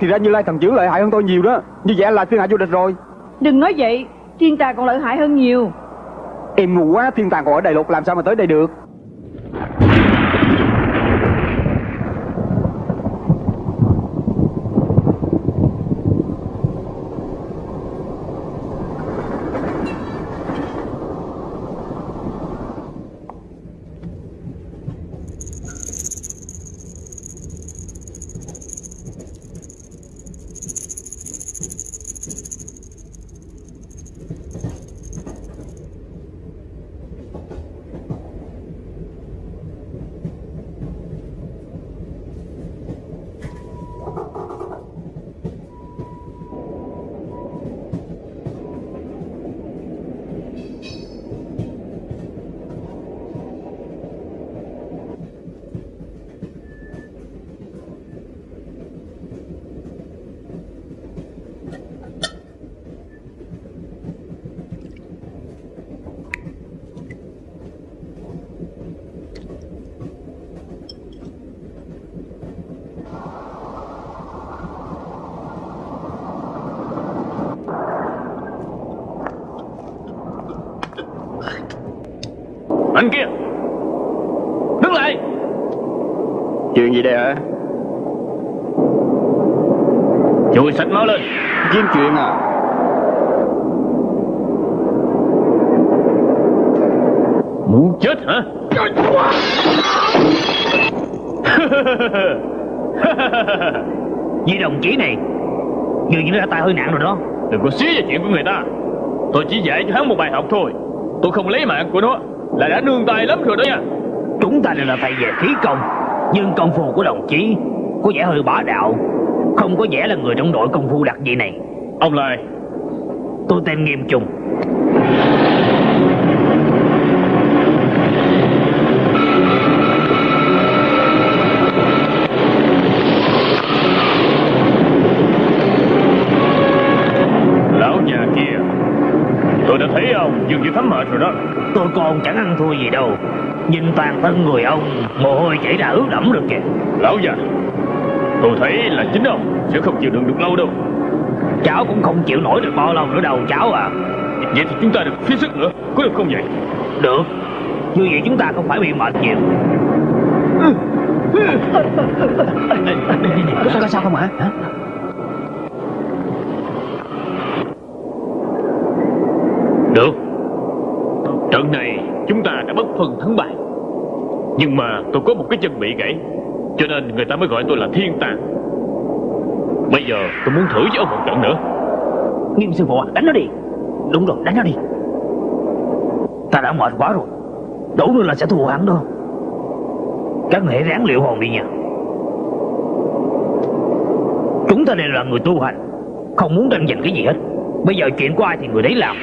thì ra Như Lai thần trưởng lợi hại hơn tôi nhiều đó. Như vậy là thiên hạ vô địch rồi. Đừng nói vậy Thiên tà còn lợi hại hơn nhiều. Em ngu quá, thiên tàng còn ở Đại Lục làm sao mà tới đây được Anh kia Đứng lại Hả Chui sạch máu lên. Kiếm chuyện à Muốn chết hả? [LAUGHS] Vì đồng chí này Dường như ra tay hơi nặng rồi đó. Đừng có xí vào chuyện của người ta. Tôi chỉ dạy cho hắn một bài học thôi. Tôi không lấy mạng của nó Là đã nương tay lắm rồi đó nha. Chúng ta đều là thầy về khí công Nhưng công phu của đồng chí Có vẻ hơi bá đạo. Không có vẻ là người trong đội công phu đặc dị này. Ông Lai Tôi tên Nghiêm Trung Lão già kia. Tôi đã thấy ông dường như thấm mệt rồi đó. Tôi còn chẳng ăn thua gì đâu Nhìn toàn thân người ông Mồ hôi chảy ra ướt đẫm được kìa. Lão già Tôi thấy là chính ông sẽ không chịu đựng được lâu đâu. Cháu cũng không chịu nổi được bao lâu nữa đâu cháu à. Vậy thì chúng ta được phí sức nữa Có được không vậy? Được. Như vậy chúng ta không phải bị mệt nhiều. Có, có sao không hả? hả? Được. Trận này chúng ta đã bất phân thắng bại. Nhưng mà tôi có một cái chân bị gãy Cho nên người ta mới gọi tôi là thiên tàng. Bây giờ tôi muốn thử với ông một trận nữa. Nghiêm sư phụ à, đánh nó đi. Đúng rồi, đánh nó đi. Ta đã mệt quá rồi. Đủ nữa là sẽ thua hắn đâu Các người hãy ráng liệu hồn đi nha. Chúng ta đây là người tu hành Không muốn tranh giành cái gì hết. Bây giờ chuyện của ai thì người đấy làm.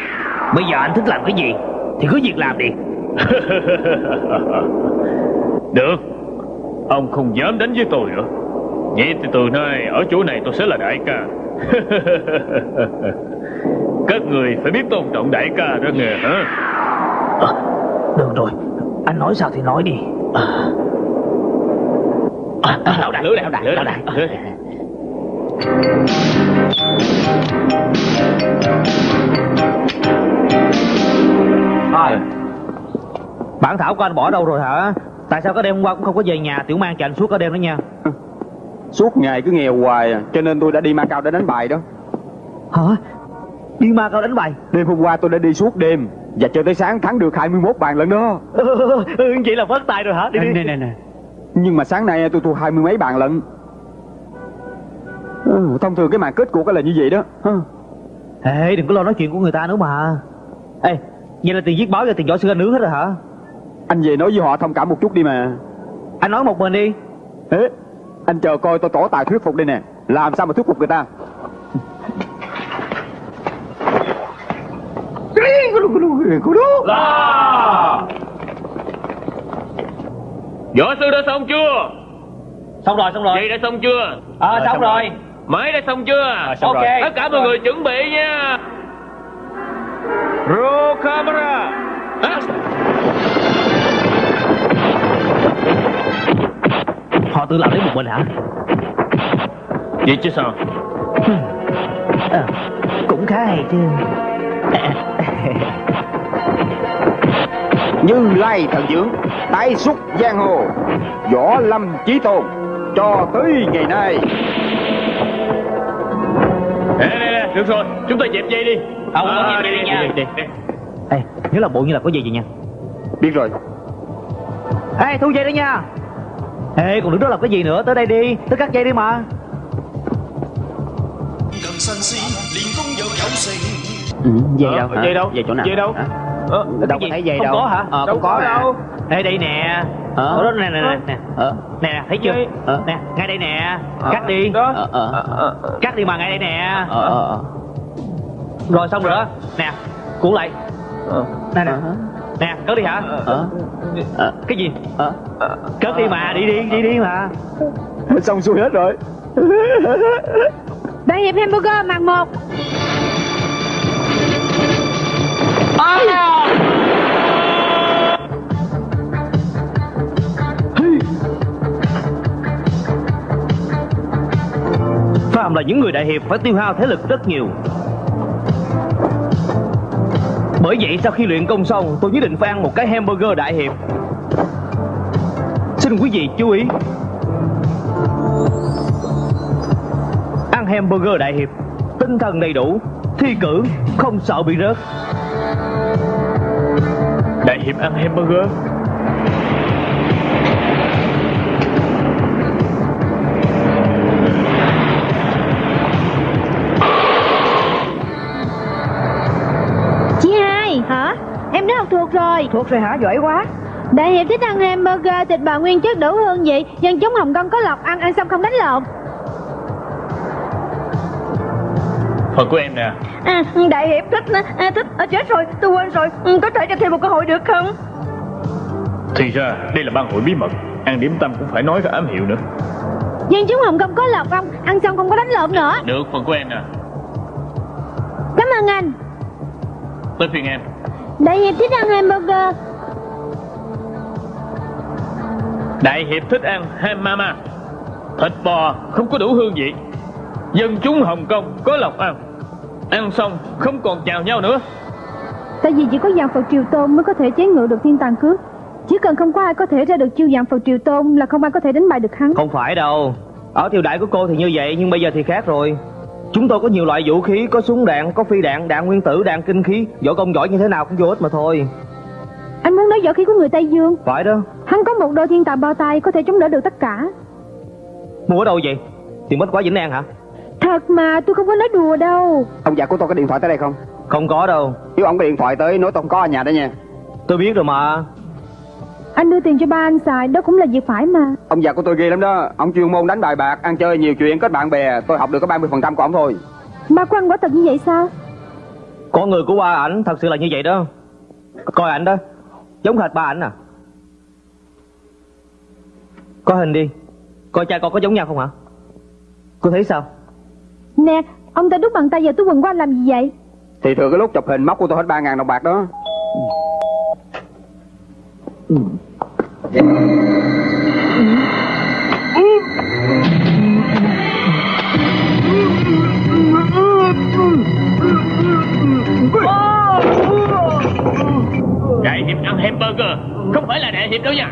Bây giờ anh thích làm cái gì Thì cứ việc làm đi. [LAUGHS] Được. Ông không dám đánh với tôi nữa. Vậy thì từ nay ở chỗ này tôi sẽ là đại ca. [LAUGHS] Các người phải biết tôn trọng đại ca đó nghe hả? À, Được rồi. Anh nói sao thì nói đi. À. À, à, lão đại, lửa đại, lão đại, lão đại, đại. Bản thảo của anh bỏ đâu rồi hả? Tại sao cái đêm hôm qua cũng không có về nhà? Tiểu mang cho anh suốt cả đêm đó nha. Suốt ngày cứ nghèo hoài à, Cho nên tôi đã đi Macau để đánh bài đó. Hả? Đi ma cao đánh bài? Đêm hôm qua tôi đã đi suốt đêm Và chơi tới sáng thắng được 21 bàn lần đó. [LAUGHS] Ừ, Vậy là vất tay rồi hả? Đi đi. Nè nè nè. Nhưng mà sáng nay tôi thua hai mươi mấy bàn lận. Ừ, Thông thường cái màn kết cuộc là như vậy đó. Ê đừng có lo nói chuyện của người ta nữa mà. Ê Vậy là tiền viết báo và tiền võ sư anh nướng hết rồi hả Anh về nói với họ thông cảm một chút đi mà. Anh nói một mình đi. Ê, Anh chờ coi tôi tỏ tài thuyết phục đây nè. Làm sao mà thuyết phục người ta? La Võ sư đã xong chưa? Xong rồi xong rồi. Vậy đã xong chưa? Ờ xong rồi. Máy đã xong chưa? À, xong rồi. Tất cả mọi người chuẩn bị nha. Roll camera. À. Họ tự làm đến một mình hả? Vậy chứ sao À, cũng khá hay chứ. Như lai thần dưỡng Tái xuất giang hồ Võ lâm chí tôn Cho tới ngày nay Nè nè nè Được rồi Chúng ta dẹp dây đi Không, À, không, đi, đi, đi, đi, đi. Ê, nhớ là bộ như là có gì vậy nha. Biết rồi Ê, thu dây đó nha ê còn đứng đó làm cái gì nữa? Tới đây đi. Tới cắt dây đi mà. Ừ, dây ờ, đâu dây đâu? Dây chỗ nào? Dây đâu? Hả? ờ, đâu có thấy dây không đâu. có hả? Ờ, đâu có đâu. Hả? ê đây nè. Ờ. Đó nè nè nè ờ. nè. Ờ. Thấy chưa? Ờ. nè ngay đây nè. Ờ. Cắt đi. Đó. Ờ. cắt đi mà ngay đây nè. Ờ. rồi xong rồi nè cuốn lại. Nè nè. Ờ. Nè, cất đi hả? Ờ Ờ Cái gì? Ờ Cất đi mà, đi đi, đi đi mà. [LAUGHS] Xong xuôi hết rồi [LAUGHS] Đại hiệp hamburger màn một Phạm là những người đại hiệp phải tiêu hao thể lực rất nhiều. Bởi vậy sau khi luyện công xong, tôi nhất định phải ăn một cái hamburger đại hiệp. Xin quý vị chú ý. Ăn hamburger đại hiệp, tinh thần đầy đủ, thi cử, không sợ bị rớt. Đại hiệp ăn hamburger rồi Thuộc rồi hả? Giỏi quá. Đại hiệp thích ăn hamburger thịt bò nguyên chất đủ hương vị Dân chúng Hồng Kông có lọc ăn ăn xong không đánh lộn. Phần của em nè. À, Đại hiệp thích à, thích à, Chết rồi tôi quên rồi. Ừ, Có thể cho thêm một cơ hội được không? Thì ra đây là ban hội bí mật. Ăn điểm tâm cũng phải nói cái ám hiệu nữa. Dân chúng Hồng Kông có lọc không Ăn xong không có đánh lộn nữa. Được phần của em nè. Cảm ơn anh. Tới phiên em Đại hiệp thích ăn hamburger. Đại hiệp thích ăn ham mama. Thịt bò không có đủ hương vị. Dân chúng Hồng Kông có lộc ăn. Ăn xong không còn chào nhau nữa. Tại vì chỉ có dạng Phật Triều Tôn mới có thể chế ngự được thiên tàng cước. Chỉ cần không có ai có thể ra được chiêu dạng Phật Triều Tôn là không ai có thể đánh bại được hắn. Không phải đâu. Ở triều đại của cô thì như vậy, nhưng bây giờ thì khác rồi. Chúng tôi có nhiều loại vũ khí, có súng đạn, có phi đạn, đạn nguyên tử, đạn kinh khí. Võ công giỏi như thế nào cũng vô ích mà thôi. Anh muốn nói võ khí của người Tây Dương Phải đó. Hắn có một đôi thiên tàng bao tay có thể chống đỡ được tất cả Mua ở đâu vậy? Tiền bách quá Vĩnh An hả? Thật mà tôi không có nói đùa đâu Ông già của tôi có điện thoại tới đây không Không có đâu. Nếu ông có điện thoại tới nói tôi không có ở nhà đó nha Tôi biết rồi mà. Anh đưa tiền cho ba anh xài Đó cũng là việc phải mà Ông già của tôi ghê lắm đó Ông chuyên môn đánh bài bạc Ăn chơi nhiều chuyện kết bạn bè Tôi học được có 30% của ông thôi Ba của anh quả thật như vậy sao Con người của ba ảnh thật sự là như vậy đó. Coi ảnh đó. Giống hệt ba ảnh à. Có hình đi. Coi cha con có giống nhau không hả? Cô thấy sao? Nè Ông ta đút bàn tay vào túi quần của anh làm gì vậy Thì thừa cái lúc chụp hình móc của tôi hết 3.000 đồng bạc đó Đại hiệp ăn hamburger, Không phải là đại hiệp đâu nha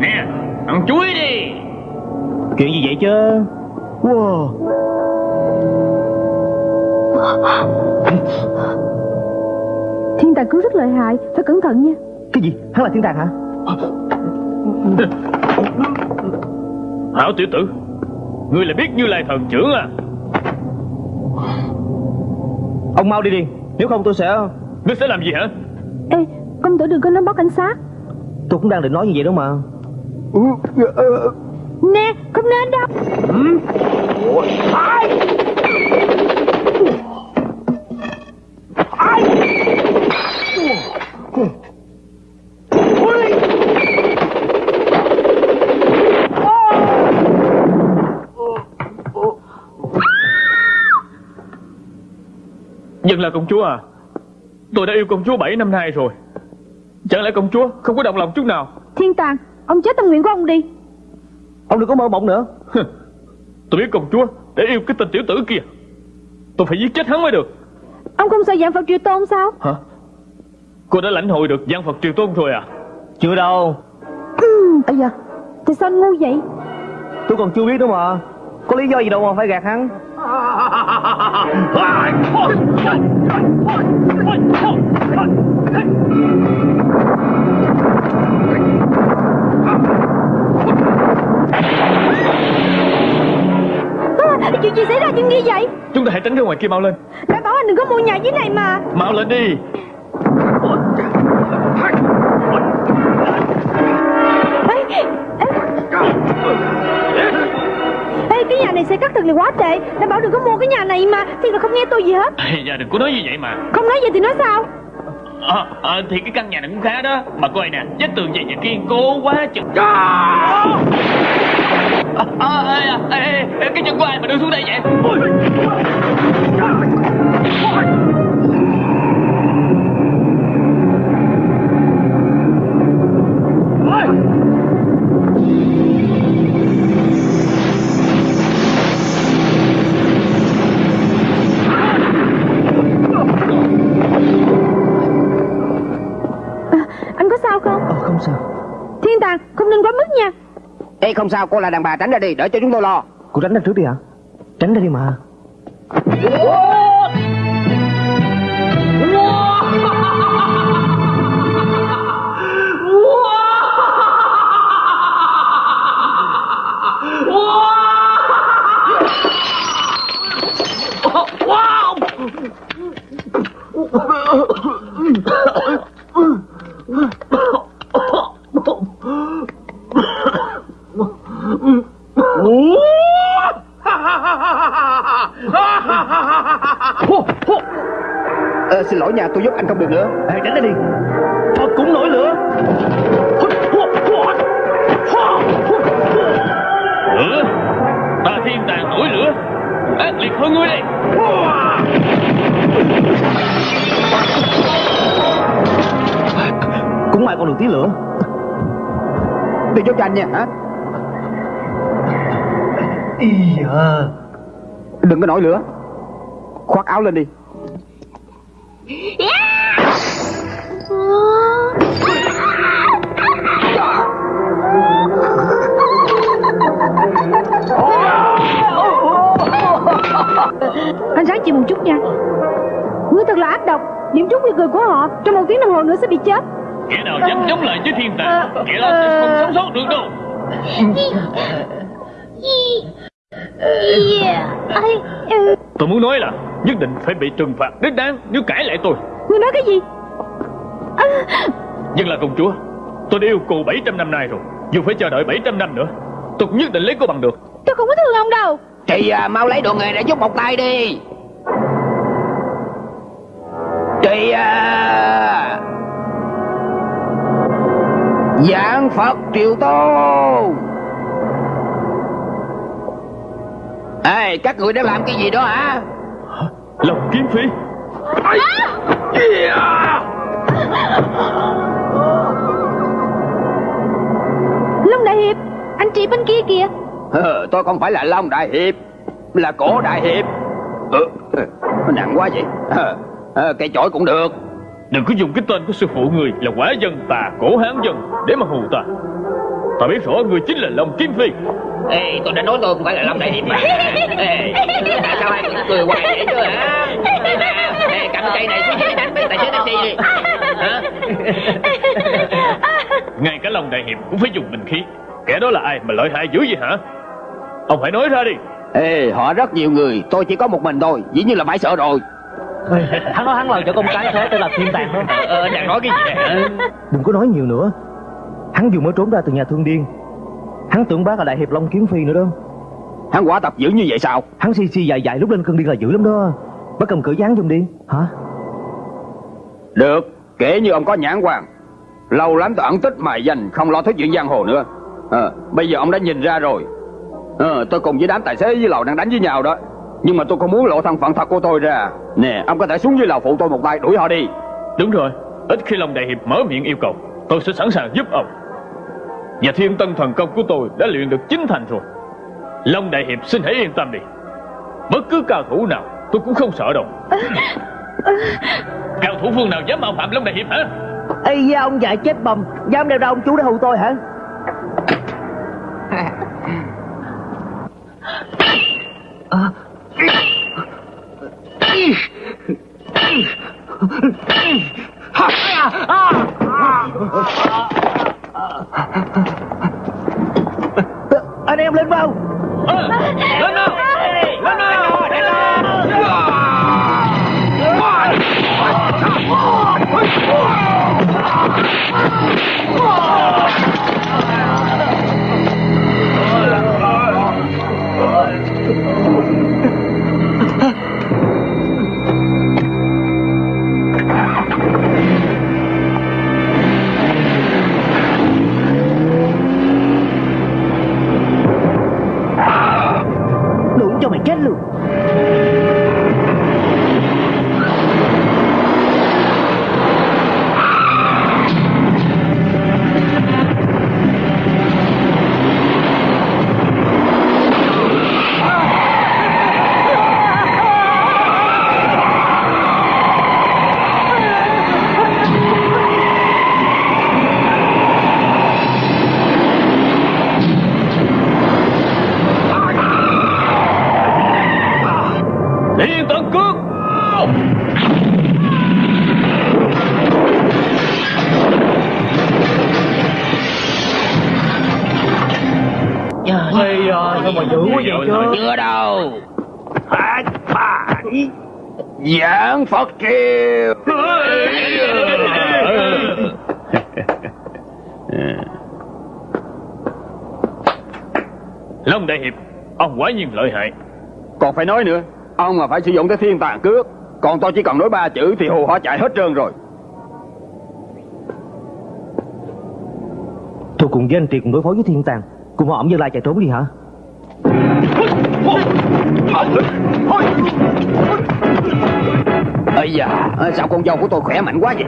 Nè, Ăn chuối đi Chuyện gì vậy chứ? Wow. Thiên tàng cước rất lợi hại Phải cẩn thận nha. Cái gì? Hắn là thiên tàng hả? Hảo tiểu tử Ngươi là biết như lai thần trưởng à? Ông mau đi đi Nếu không tôi sẽ Ngươi sẽ làm gì hả? Ê công tử đừng có nói báo cảnh sát. Tôi cũng đang định nói như vậy đó mà. Nè không nên đâu Nhưng là công chúa à? Tôi đã yêu công chúa 7 năm nay rồi. Chẳng lẽ công chúa không có động lòng chút nào? Thiên tàng Ông chết tâm nguyện của ông đi. Ông đừng có mơ mộng nữa. Tôi biết công chúa để yêu cái tên tiểu tử kia. Tôi phải giết chết hắn mới được. Ông không sợ dạng Phật triều tôn sao? Hả? Cô đã lãnh hội được gian Phật triều tôn rồi à? Chưa đâu. Ấy da Tại sao anh ngu vậy? Tôi còn chưa biết nữa mà Có lý do gì đâu mà phải gạt hắn. À, Chuyện gì xảy ra chuyện gì vậy? Chúng ta hãy tránh ra ngoài kia mau lên. Đã bảo anh đừng có mua nhà dưới này mà. Mau lên đi. Ê, ê. Ê, cái nhà này xây cắt thật là quá tệ. Đã bảo đừng có mua cái nhà này mà. Thì là không nghe tôi gì hết. [LAUGHS] Da đừng có nói như vậy mà. Không nói gì thì nói sao? À, à, Thì cái căn nhà này cũng khá đó. Mà coi nè Vách tường dày và kiên cố quá chừng. À, à, à, à, à, Cái chân của ai mà đưa xuống đây vậy? À, không sao cô là đàn bà tránh ra đi Đỡ cho chúng tôi lo. Cô tránh ra trước đi hả? Tránh ra đi mà. Ờ, Nha tôi giúp anh không được nữa. Ê, tránh ra đi. Phật cũng nổi lửa. Lửa. Ta thiên tàng nổi lửa. Ác liệt hơn ngươi đây. Cũng may còn được tí lửa. Tôi giúp cho anh nha hả? Ý da Đừng có nổi lửa. Khoác áo lên đi Anh ráng chịu một chút nha. Ngươi thật là ác độc. Điểm trúng nguy cười của họ Trong một tiếng đồng hồ nữa sẽ bị chết. Kẻ nào dám chống lại với thiên tàng Kẻ đó sẽ không sống sót được đâu. Tôi muốn nói là Nhất định phải bị trừng phạt đích đáng Nếu cãi lại tôi. Ngươi nói cái gì? Nhưng là công chúa Tôi đã yêu cô 700 năm nay rồi Dù phải chờ đợi 700 năm nữa Tôi cũng nhất định lấy cô bằng được. Tôi không có thương ông đâu. Thì à, mau lấy đồ nghề để giúp một tay đi Thì à... Giảng Phật Triều Tôn Ê, các người đang làm cái gì đó hả? Lòng kiếm phi. Long Đại Hiệp Anh chị bên kia kìa. Ờ, tôi không phải là Long Đại Hiệp Là cổ Đại Hiệp. Ừ, Nó nặng quá vậy ờ, ờ, Cây chổi cũng được. Đừng có dùng cái tên của sư phụ người là quả dân tà cổ hán dân Để mà hù ta. Ta biết rõ người chính là Long Kiếm Phi. Ê, tôi đã nói tôi không phải là Long Đại Hiệp mà. Ê, tại sao cũng cười hoài vậy chứ hả? Ê, cầm cây này xuống dưới đánh mấy tài xế taxi đi. Hả? Ngay cả Long Đại Hiệp cũng phải dùng bình khí. Kẻ đó là ai mà lợi hại dữ vậy hả? Ông phải nói ra đi. Ê, họ rất nhiều người, tôi chỉ có một mình thôi Dĩ nhiên là phải sợ rồi Hắn nói hắn làm cho con cái thế tên là thiên tàng đó Ờ, đang nói cái gì vậy? Đừng có nói nhiều nữa. Hắn vừa mới trốn ra từ nhà thương điên. Hắn tưởng bác là đại hiệp Long Kiếm Phi nữa đó. Hắn quả tập dữ như vậy sao? Hắn si si dài dài lúc lên cơn điên là dữ lắm đó. Bác cầm cử dán giùm đi. Hả? Được, kể như ông có nhãn quan. Lâu lắm tôi ẩn tích mài danh Không lo thuyết chuyện giang hồ nữa. Ờ, Bây giờ ông đã nhìn ra rồi. Ờ, Tôi cùng với đám tài xế với lầu đang đánh với nhau đó Nhưng mà tôi không muốn lộ thân phận thật của tôi ra. Nè ông có thể xuống dưới lầu phụ tôi một tay đuổi họ đi. Đúng rồi Ít khi Long Đại Hiệp mở miệng yêu cầu Tôi sẽ sẵn sàng giúp ông. Và thiên tân thần công của tôi đã luyện được chính thành rồi. Long Đại Hiệp xin hãy yên tâm đi. Bất cứ cao thủ nào tôi cũng không sợ đâu. Cao thủ phương nào dám mạo phạm Long Đại Hiệp hả? Ây da ông già chết bầm. Dám đeo ra ông chú để hù tôi hả? À. Anh em lên vào Ờ, Lên nào. Lên nào. Phải Giảng Phật triều [LAUGHS] Long Đại Hiệp Ông quả nhiên lợi hại. Còn phải nói nữa Ông mà phải sử dụng cái thiên tàn cước Còn tôi chỉ cần nói ba chữ thì hù họ chạy hết trơn rồi. Tôi cùng với anh Triệt cùng đối phó với thiên tàng Cùng họ ổng dân lai chạy trốn đi hả Ây da Sao con dâu của tôi khỏe mạnh quá vậy?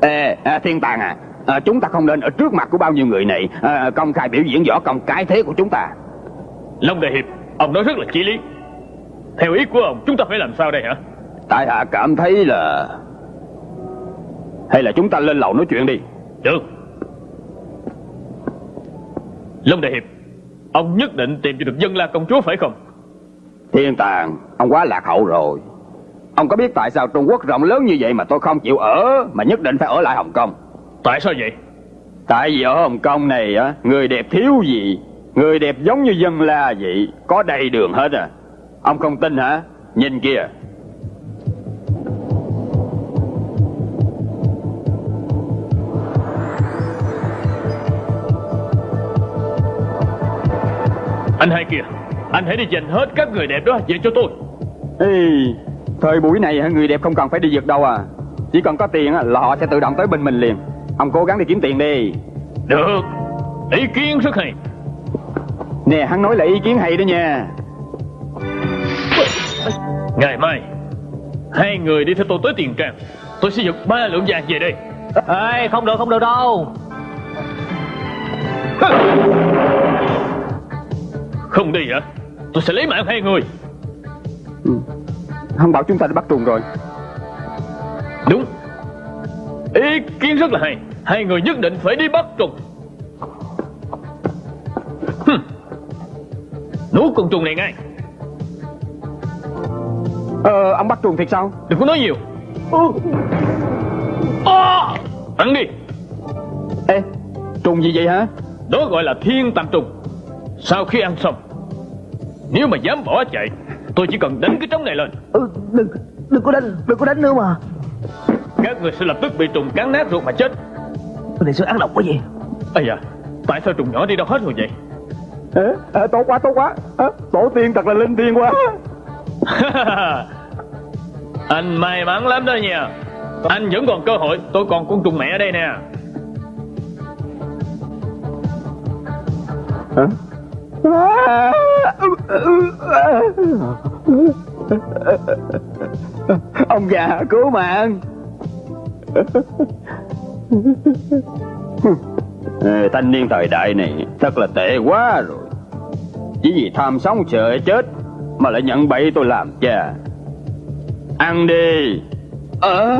Ê à, Thiên tàng à à, Chúng ta không nên ở trước mặt của bao nhiêu người này à, Công khai biểu diễn võ công cái thế của chúng ta. Long Đại Hiệp Ông nói rất là chí lý. Theo ý của ông chúng ta phải làm sao đây hả? Tại hạ cảm thấy là Hay là chúng ta lên lầu nói chuyện đi. Được. Long Đại Hiệp Ông nhất định tìm cho được dân la công chúa phải không Thiên tàng Ông quá lạc hậu rồi. Ông có biết tại sao Trung Quốc rộng lớn như vậy mà tôi không chịu ở Mà nhất định phải ở lại Hồng Kông? Tại sao vậy? Tại vì ở Hồng Kông này á Người đẹp thiếu gì? Người đẹp giống như dân la vậy Có đầy đường hết à. Ông không tin hả? Nhìn kìa. Anh hai kìa Anh hãy đi giành hết các người đẹp đó về cho tôi. Ê, Thời buổi này hả, người đẹp không cần phải đi giật đâu à. Chỉ cần có tiền á, là họ sẽ tự động tới bên mình liền. Ông cố gắng đi kiếm tiền đi. Được. Ý kiến rất hay. Nè hắn nói là ý kiến hay đó nha. Ngày mai Hai người đi theo tôi tới tiền trang Tôi sẽ giật ba lượng vàng về đây. Ê không được không được đâu. Không đi hả Tôi sẽ lấy mạng hai người. Ừ. Hắn bảo chúng ta đi bắt trùng rồi. Đúng. Ý kiến rất là hay. Hai người nhất định phải đi bắt trùng Hừm. Nuốt con trùng này ngay. Ờ ông bắt trùng thiệt sao? Đừng có nói nhiều. À, Ăn đi. Ê trùng gì vậy hả? Đó gọi là thiên tàm trùng Sau khi ăn xong Nếu mà dám bỏ chạy Tôi chỉ cần đánh cái trống này lên. Ừ, Đừng đừng có đánh Đừng có đánh nữa mà. Các người sẽ lập tức bị trùng cắn nát ruột mà chết. Cái này sao ăn độc quá vậy? Ây da Tại sao trùng nhỏ đi đâu hết rồi vậy? Ê, à, tốt quá tốt quá. À, Tổ tiên thật là linh thiêng quá. [LAUGHS] Anh may mắn lắm đó nha. Anh vẫn còn cơ hội Tôi còn con trùng mẹ ở đây nè. Hả? Ông già cứu mạng. Thanh niên thời đại này Thật là tệ quá rồi. Chỉ vì tham sống sợ chết Mà lại nhận bậy tôi làm cha. Ăn đi. Ờ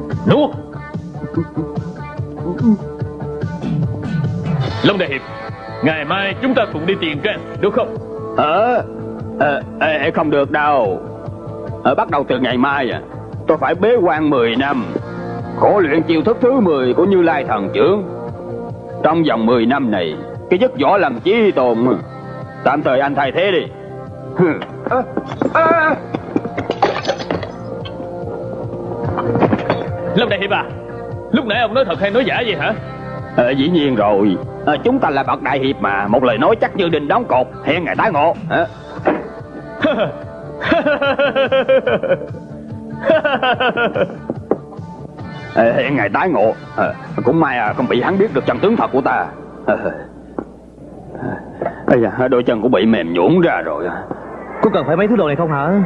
[LAUGHS] Nuốt Long Đại Hiệp Ngày mai chúng ta cùng đi tiền cái Được không Ờ, à, à, không được đâu. à, bắt đầu từ ngày mai à, tôi phải bế quan 10 năm. Khổ luyện chiêu thức thứ 10 của Như Lai Thần Trưởng. Trong vòng 10 năm này, cái giấc võ làm chí tồn. Tạm thời anh thay thế đi. [LAUGHS] à, à. à. Long Đại Hiệp à Lúc nãy ông nói thật hay nói giả vậy hả ờ, dĩ nhiên rồi. Ờ, chúng ta là bậc đại hiệp mà, một lời nói chắc như đình đóng cột, hẹn ngày tái ngộ. Ờ, ờ, hẹn ngày tái ngộ. Ờ, cũng may à, không bị hắn biết được chân tướng thật của ta. Ây da, đôi chân cũng bị mềm nhũn ra rồi. Có cần phải mấy thứ đồ này không hả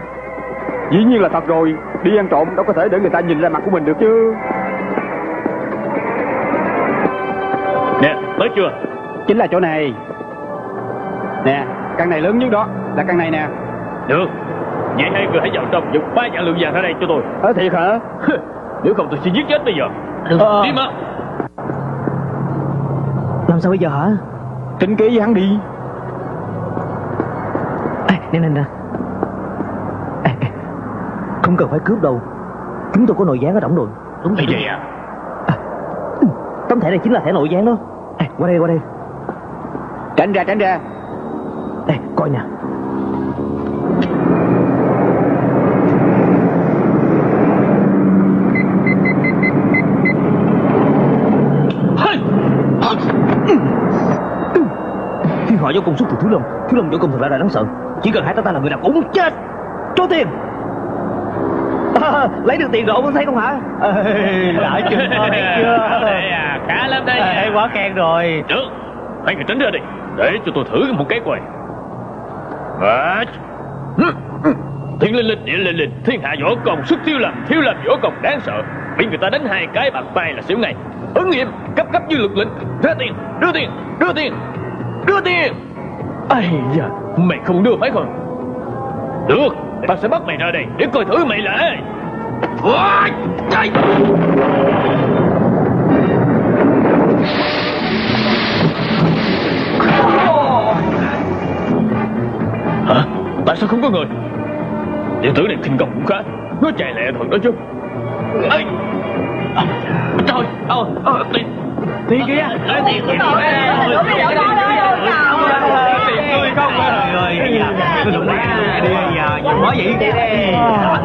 Dĩ nhiên là thật rồi. Đi ăn trộm đâu có thể để người ta nhìn ra mặt của mình được chứ. Nè tới chưa? Chính là chỗ này. Nè căn này lớn nhất đó Là căn này nè. Được. Vậy hai người hãy vào trong giật ba vạn lượng vàng ra đây cho tôi. Ờ thiệt hả? Nếu không tôi sẽ giết chết bây giờ. Ờ. Đi mà. Làm sao bây giờ hả? Tính kế với hắn đi. Ê, nè nè nè Không cần phải cướp đâu. Chúng tôi có nội gián ở đỏng rồi Đúng vậy à? Tấm thẻ này chính là thẻ nội gián đó. Ê, qua đây qua đây. Tránh ra tránh ra. Ê, coi nè. Thiên họa do công xuất từ Thiếu Lâm Thiếu Lâm võ công thật ra là đáng sợ. Chỉ cần hai ta ta là người nào cũng chết Cho tiền à, [LAUGHS] Lấy được tiền rồi ông thấy không hả? Đã chưa? [LAUGHS] Thấy chưa? Đây [LAUGHS] à khá lắm đây Ê, quá khen rồi. Được Hai người tránh ra đi Để cho tôi thử một cái coi. Và Thiên linh linh địa linh linh Thiên hạ võ công xuất thiếu làm Thiếu làm võ công đáng sợ. Bị người ta đánh hai cái bàn tay là xỉu ngay. Ứng nghiệm cấp cấp như lực lĩnh Ra tiền đưa tiền đưa tiền đưa tiền. Ây da Mày không đưa phải không? Được Ta sẽ bắt mày ra đây Để coi thử mày là ai. Hả? Tại sao không có người? Tiểu tử này thiên công cũng khá Nó chạy lẹ thật đó chứ Ê! À, Trời ơi, ờ, tiền Tiền kìa Ê, Tiền Tiền tươi không Trời ơi, cái lụng đi đi giờ Giờ nói vậy? Tiền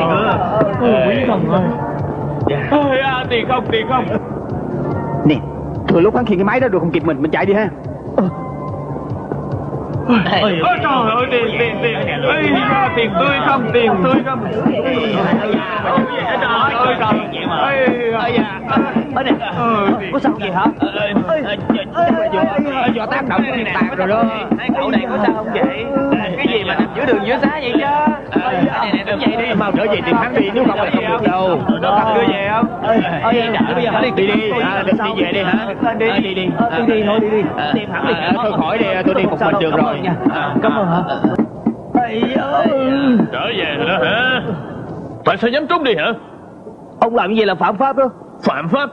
nữa Quý không ơi. Ôi, à, tiền không, tiền không. Nè Thừa lúc hắn khiêng cái máy đó được không kịp mình Mình chạy đi ha. Ôi trời ơi, tiền, tiền, tiền Ây da, tiền tươi không, tiền tươi không. Trời ơi, trời Ây da Ở đây Có sao vậy hả Do tác động của thiên tạc rồi đó Hai cậu này có sao không vậy? Cái gì mà nằm giữa đường giữa xá vậy chứ? Này này đúng vậy đi. Mau trở về tìm hắn đi Nếu không là không được đâu Đó cần đưa về không? Ơi, bây giờ phải Đi đi à, đi, đi về đi hả Đi À, đi đi Ờ, đi đi thôi đi đi À, Tìm hẳn đi à, thôi khỏi đi tôi đi một mình được rồi. À. Cảm ơn hả Trở về rồi đó hả? Tại sao dám trốn đi hả? Ông làm gì là phạm pháp đó Phạm pháp.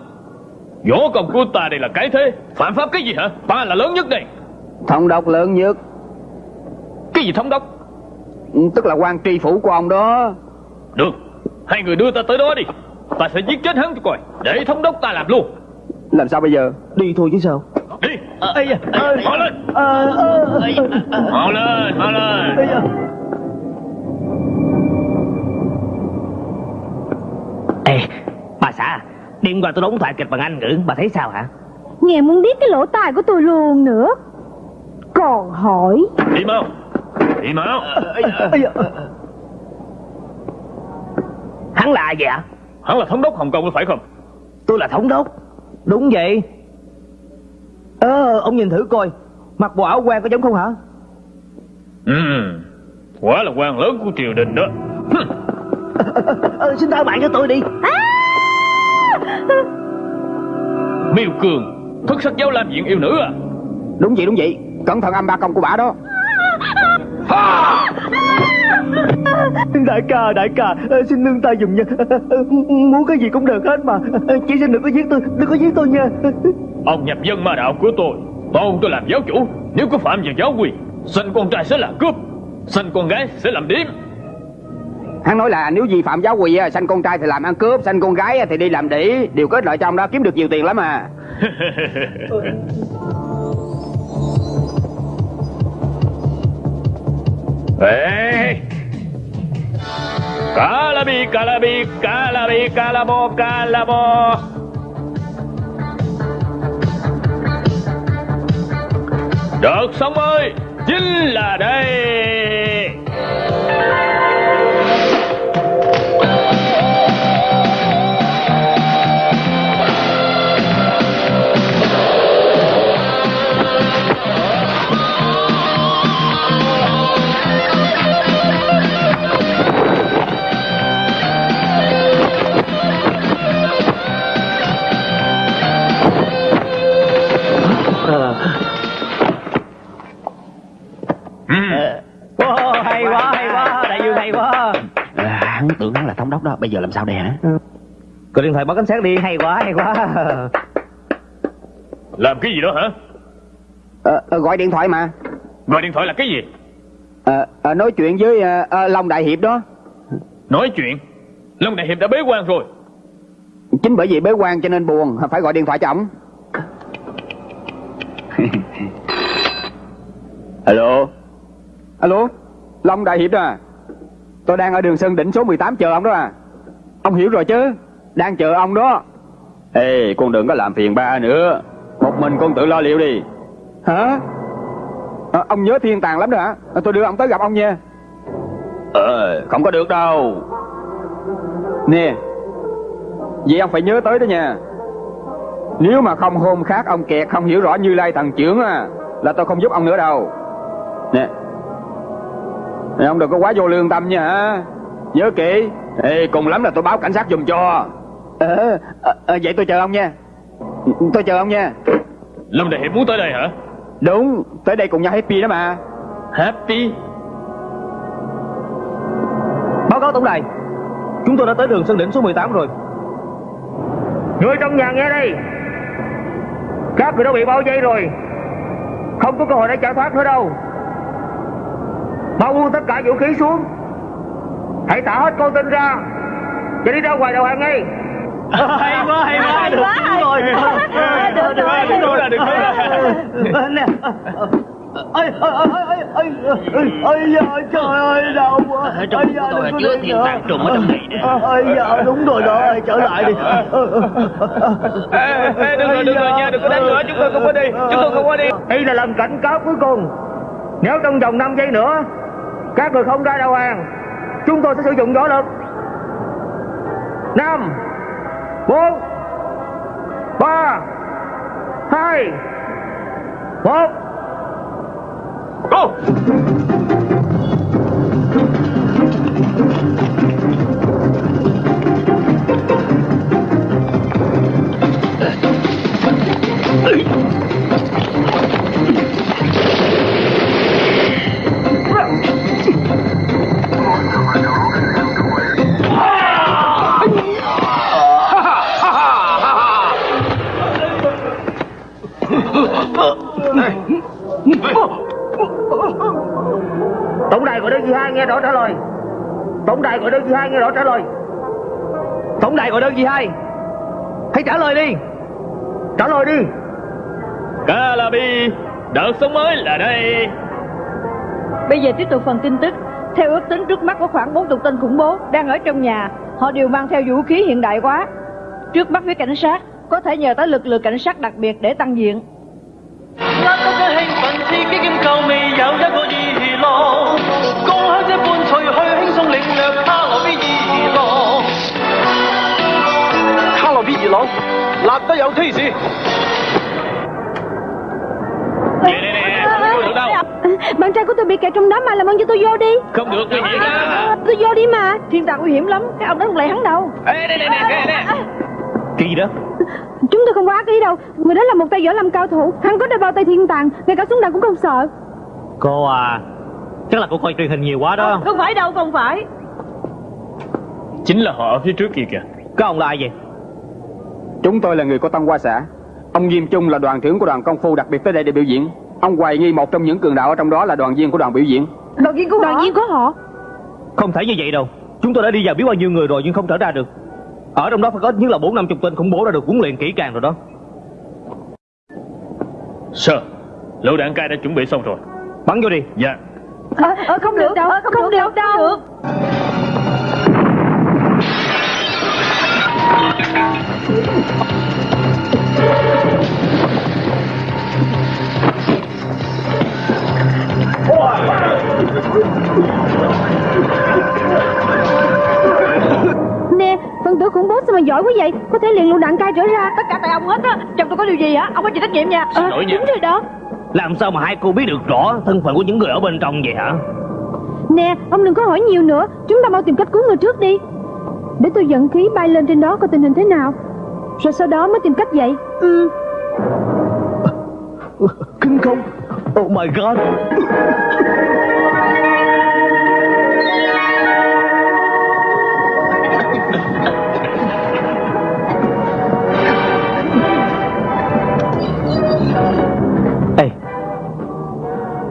Võ công của ta đây là cái thế. Phạm pháp cái gì hả? Ta là lớn nhất đây. Thống đốc lớn nhất. Cái gì thống đốc? Tức là quan tri phủ của ông đó. Được. Hai người đưa ta tới đó đi. Ta sẽ giết chết hắn cho coi. Để thống đốc ta làm luôn. Làm sao bây giờ? Đi thôi chứ sao? Đi. Ây da. Mau lên. Mau lên Mau lên. Ê, bà xã Đêm qua tôi đóng thoại kịch bằng Anh ngữ Bà thấy sao hả Nghe muốn biết cái lỗ tai của tôi luôn nữa Còn hỏi Đi mau Đi mau Hắn là gì ạ? Hắn là thống đốc Hồng Kông có phải không? Tôi là thống đốc. Đúng vậy. Ờ, ông nhìn thử coi. Mặc bộ áo quan có giống không hả? Ừ, quả là quan lớn của triều đình đó. [LAUGHS] Ờ, xin tha bạn cho tôi đi. [LAUGHS] Miêu Cường, thất sắc giáo lam diện yêu nữ à? Đúng vậy đúng vậy Cẩn thận âm ba công của bà đó Đại ca, đại ca, ờ, xin nương tay dùm nha. [LAUGHS] Muốn cái gì cũng được hết mà. Chỉ xin đừng có giết tôi, đừng có giết tôi nha. [LAUGHS] Ông nhập dân ma đạo của tôi Tôn tôi làm giáo chủ Nếu có phạm vào giáo quyền Sinh con trai sẽ là cướp Sinh con gái sẽ làm điếm Hắn nói là nếu vi phạm giáo quy á, sanh con trai thì làm ăn cướp Sanh con gái thì đi làm đĩ Điều kết lợi trong đó kiếm được nhiều tiền lắm à. [LAUGHS] Ê Calabi, calabi, calabi, calabo, calabo. Đợt sống ơi Chính là đây. Wow, hay quá, hay quá, đại dương hay quá. à, Hắn tưởng hắn là thống đốc đó Bây giờ làm sao đây hả? Gọi điện thoại báo cảnh sát đi, hay quá, hay quá. Làm cái gì đó hả? Ờ, ờ, Gọi điện thoại mà. Gọi điện thoại là cái gì? Ờ, ờ, Nói chuyện với ờ, ờ, Long Đại Hiệp đó. Nói chuyện? Long Đại Hiệp đã bế quan rồi. Chính bởi vì bế quan cho nên buồn Phải gọi điện thoại cho ổng Alo Alo? Long Đại Hiệp đó à? Tôi đang ở đường Sơn Đỉnh số 18 chờ ông đó à. Ông hiểu rồi chứ? Đang chờ ông đó. Ê con đừng có làm phiền ba nữa. Một mình con tự lo liệu đi. Hả? Ờ, Ông nhớ thiên tàng lắm đó hả? Ờ, Tôi đưa ông tới gặp ông nha. Ờ không có được đâu. Nè Vậy ông phải nhớ tới đó nha. Nếu mà không hôm khác ông kẹt không hiểu rõ như lai thần trưởng à Là tôi không giúp ông nữa đâu Nè. Nè ông đừng có quá vô lương tâm nha Nhớ kỹ. Ê, cùng lắm là tôi báo cảnh sát giùm cho. Ờ, ờ, ờ, Vậy tôi chờ ông nha. Tôi chờ ông nha. Long Đại Hiệp muốn tới đây hả? Đúng Tới đây cùng nhau happy đó mà. Happy? Báo cáo tổng đài. Chúng tôi đã tới đường Sơn Đỉnh số 18 rồi. Người trong nhà nghe đây Các người đã bị bao vây rồi. Không có cơ hội để chạy thoát nữa đâu Mau buông tất cả vũ khí xuống Hãy thả hết con tin ra Và đi ra ngoài đầu hàng ngay hay quá, hay quá, Hay được quá, hay rồi. quá. Được rồi. Được rồi, được rồi. Nè. Ây, ây, ây, ây, ây, ây da, trời ơi, đau quá. Ở trong da, tôi đừng là có chứa đi thiên nữa. tàng trùng ở trong này nè. Ây da, đúng rồi đó, trở lại đi. Ê, ê, đừng rồi, đừng rồi nha, đừng có đánh nữa, chúng tôi không có đi, chúng tôi không có đi. Đây là lần cảnh cáo cuối cùng Nếu trong vòng 5 giây nữa các người không ra đầu hàng Chúng tôi sẽ sử dụng võ lực 5 4 3 2 1 Go! Tổng đài gọi đơn vị hai nghe rõ trả lời Tổng đài gọi đơn gì hai? Hãy trả lời đi. Trả lời đi Calabi, đợt sống mới là đây. Bây giờ tiếp tục phần tin tức. Theo ước tính trước mắt có khoảng 40 tên khủng bố đang ở trong nhà. Họ đều mang theo vũ khí hiện đại quá. Trước mắt phía cảnh sát, có thể nhờ tới lực lượng cảnh sát đặc biệt để tăng diện. 握得嘅兴奋刺激兼够未有一个娱乐，共享这伴随去轻松领略卡罗比娱乐。 热朗，辣得有 taste。 Nè nè nè Không được đâu Bạn trai của tôi bị kẹt trong đó mà làm ơn cho tôi vô đi Không được nguy hiểm á Tôi vô đi mà Thiên tàng nguy hiểm lắm Cái ông đó không lệ hắn đâu Ê nè nè nè nè nè Cái gì đó Chúng tôi không có ác ý đâu Người đó là một tay võ lâm cao thủ Hắn có đeo bao tay thiên tàng Ngay cả súng đạn cũng không sợ Cô à Chắc là cô coi truyền hình nhiều quá đó. Không phải đâu không phải. Chính là họ ở phía trước kia kìa. Các ông là ai vậy? Chúng tôi là người của Tân Hoa xã. Ông Diêm Trung là đoàn trưởng của đoàn công phu đặc biệt tới đây để biểu diễn. Ông hoài nghi một trong những cường đạo ở trong đó là đoàn viên của đoàn biểu diễn. Đoàn viên của Đoàn họ? viên của họ? Không thể như vậy đâu. Chúng tôi đã đi vào biết bao nhiêu người rồi nhưng không trở ra được. Ở trong đó phải có ít nhất là bốn năm chục tên khủng bố đã được huấn luyện kỹ càng rồi đó. Sir Lựu đạn cay đã chuẩn bị xong rồi. Bắn vô đi. Dạ Ờ, ờ, không được đâu Không, được, đâu Nè Phần tử khủng bố sao mà giỏi quá vậy? Có thể liền lựu đạn cay trở ra. Tất cả tại ông hết á. Chồng tôi có điều gì hả? Ông có chịu trách nhiệm nha. Ờ, lỗi nha. Đúng rồi đó Làm sao mà hai cô biết được rõ thân phận của những người ở bên trong vậy hả? Nè ông đừng có hỏi nhiều nữa. Chúng ta mau tìm cách cứu người trước đi. Để tôi dẫn khí bay lên trên đó coi tình hình thế nào. Rồi sau đó mới tìm cách dậy. Ừ. Kinh không. Oh my god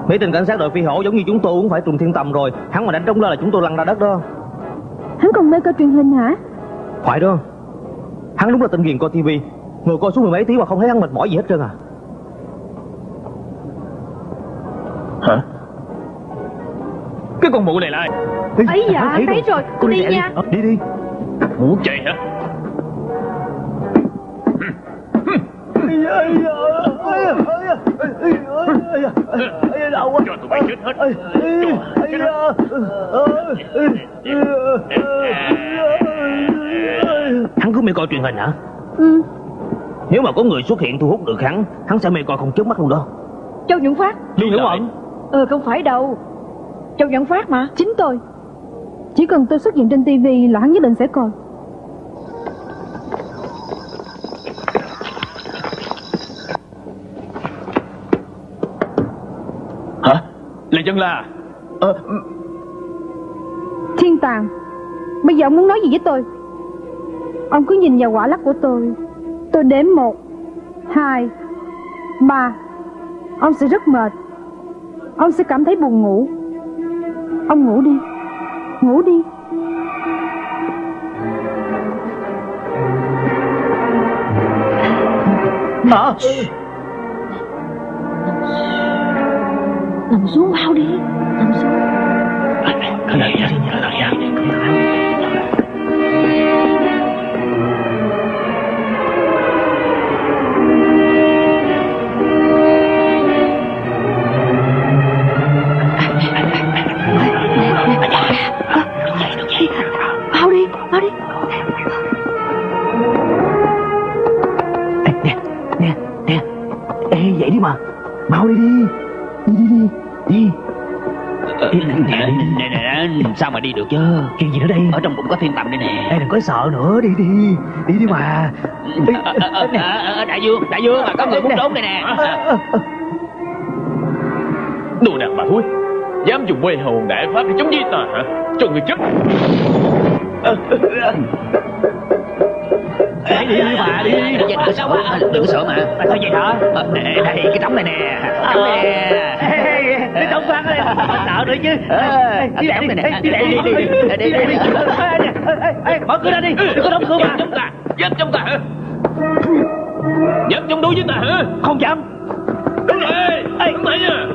Mấy tên cảnh sát đội phi hổ giống như chúng tôi cũng phải trùng thiên tầm rồi. Hắn mà đánh trống lên là chúng tôi lăn ra đất đó. Hắn còn mê coi truyền hình hả? Phải đó. Hắn đúng là tên ghiền coi tivi Ngồi coi suốt mười mấy tiếng mà không thấy hắn mệt mỏi gì hết trơn à. Hả? Cái con mụ này là ai? Ấy dạ thấy rồi. tôi đi nha Ờ, Đi. đi Muốn chạy hả Cho tụi bay chết hết. Cho chết hết. Hắn cứ mê coi truyền hình hả? Ừ. Nếu mà có người xuất hiện thu hút được hắn Hắn sẽ mê coi không chớp mắt luôn đó. Châu Nhuận Phát. Lưu Hiểu Ẩn Ừ không phải đâu. Châu Nhuận Phát mà. Chính tôi. Chỉ cần tôi xuất hiện trên tivi là hắn nhất định sẽ coi dân la Ờ Thiên tàng Bây giờ ông muốn nói gì với tôi? Ông cứ nhìn vào quả lắc của tôi. Tôi đếm một Hai Ba. Ông sẽ rất mệt. Ông sẽ cảm thấy buồn ngủ. Ông ngủ đi Ngủ đi. Hả Nằm xuống. Bao đi Nằm xuống Cái này cái này Bao Mau đi đi. Đi đi đi. Đi Nè, nè, nè, nè, sao mà đi được chứ? Chuyện gì nữa đây? Ở trong bụng có thiên tầm đây nè. Ê đừng có sợ nữa Đi đi. Đi đi mà. Ờ, ờ, ờ, ờ, ờ, Đại dương, đại dương, mà có người muốn trốn đây nè. Đồ đàn bà thúi Dám dùng quê hồn đại pháp để chống với ta hả? Cho người chết Ê đi đi. Mà đi đi Đừng có sợ mà, đừng có sợ mà. Tại sao vậy hả? Ờ, Đây, đây, cái trống này nè. Trống này nè. Cái trống phát đây Sợ nữa chứ. Ờ, Đi lại nè. đi lại đi đi Đi, đi, đi. Mở cửa ra đi. Đừng có đóng cửa mà Dám chống ta Dám chống ta hả? Dám chống đối với ta hả? Không dám. Đúng rồi Ê, đứng lại nha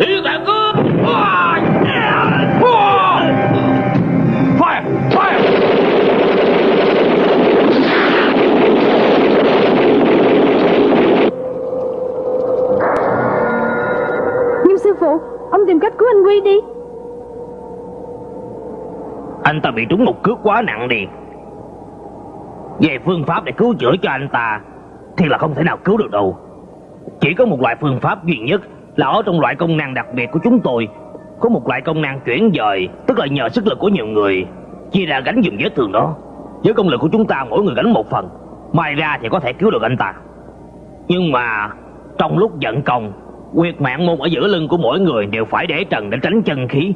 Thiên tạng cướp Ông tìm cách cứu anh Quy đi. Anh ta bị trúng một cước quá nặng đi. Về phương pháp để cứu chữa cho anh ta, Thì là không thể nào cứu được đâu. Chỉ có một loại phương pháp duy nhất Là ở trong loại công năng đặc biệt của chúng tôi. Có một loại công năng chuyển dời, Tức là nhờ sức lực của nhiều người, Chia ra gánh dùm vết thương đó. Với công lực của chúng ta, mỗi người gánh một phần Mai ra thì có thể cứu được anh ta. Nhưng mà Trong lúc giận công Quyệt mạng môn ở giữa lưng của mỗi người đều phải để trần để tránh chân khí.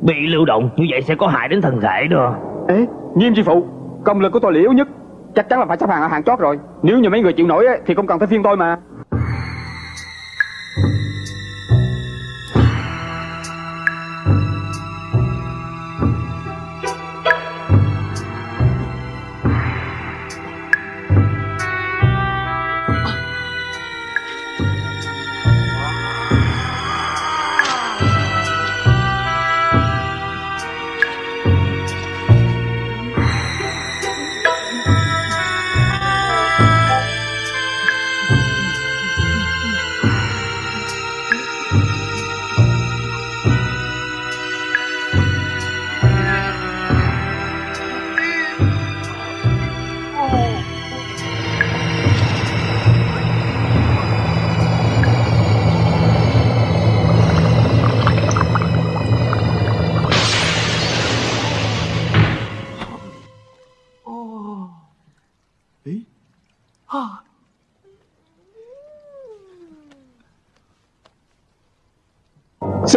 Bị lưu động như vậy sẽ có hại đến thân thể đó. Ê, nghiêm sư phụ Công lực của tôi là yếu nhất. Chắc chắn là phải xếp hàng ở hàng chót rồi. Nếu như mấy người chịu nổi ấy, thì không cần phải phiên tôi mà.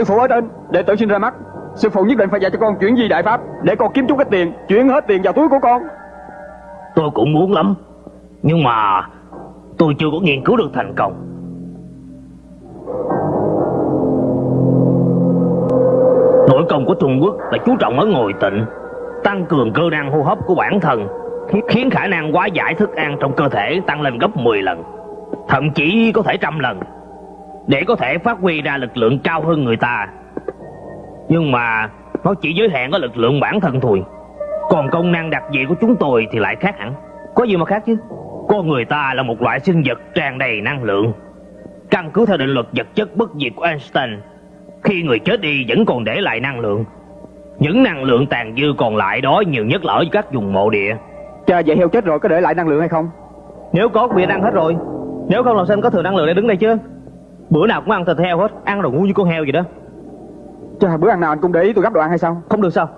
Phụ ở trên Đệ tử xin ra mắt. Sư phụ nhất định phải dạy cho con chuyển di đại pháp Để con kiếm chút cái tiền, Chuyển hết tiền vào túi của con. Tôi cũng muốn lắm, Nhưng mà Tôi chưa có nghiên cứu được thành công. Nội công của Trung Quốc là chú trọng ở ngồi tịnh, Tăng cường cơ năng hô hấp của bản thân, Khiến khả năng quá giải thức ăn trong cơ thể tăng lên gấp 10 lần, Thậm chí có thể trăm lần. Để có thể phát huy ra lực lượng cao hơn người ta. Nhưng mà Nó chỉ giới hạn ở lực lượng bản thân thôi. Còn công năng đặc dị của chúng tôi thì lại khác hẳn. Có gì mà khác chứ? Con người ta là một loại sinh vật tràn đầy năng lượng. Căn cứ theo định luật vật chất bất diệt của Einstein Khi người chết đi vẫn còn để lại năng lượng. Những năng lượng tàn dư còn lại đó nhiều nhất là ở các vùng mộ địa. Chờ vậy heo chết rồi có để lại năng lượng hay không? Nếu có bị ăn hết rồi. Nếu không làm sao có thừa năng lượng để đứng đây chứ Bữa nào cũng ăn thịt heo hết Ăn rồi ngu như con heo vậy đó. Chờ bữa ăn nào anh cũng để ý tôi gấp đồ ăn hay sao? Không được sao.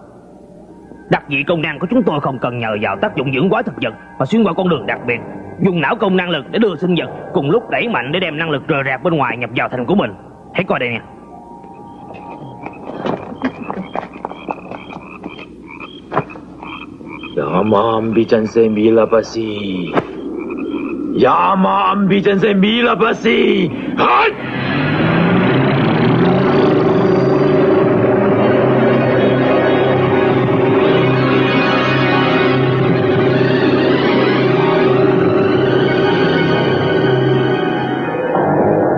Đặc dị công năng của chúng tôi không cần nhờ vào tác dụng dưỡng hóa thực vật Mà xuyên qua con đường đặc biệt Dùng não công năng lực để đưa sinh vật Cùng lúc đẩy mạnh để đem năng lực rời rạc bên ngoài nhập vào thành của mình. Hãy coi đây nè Yama ambijanse milabasi. Yama ambijanse milabasi. Hai!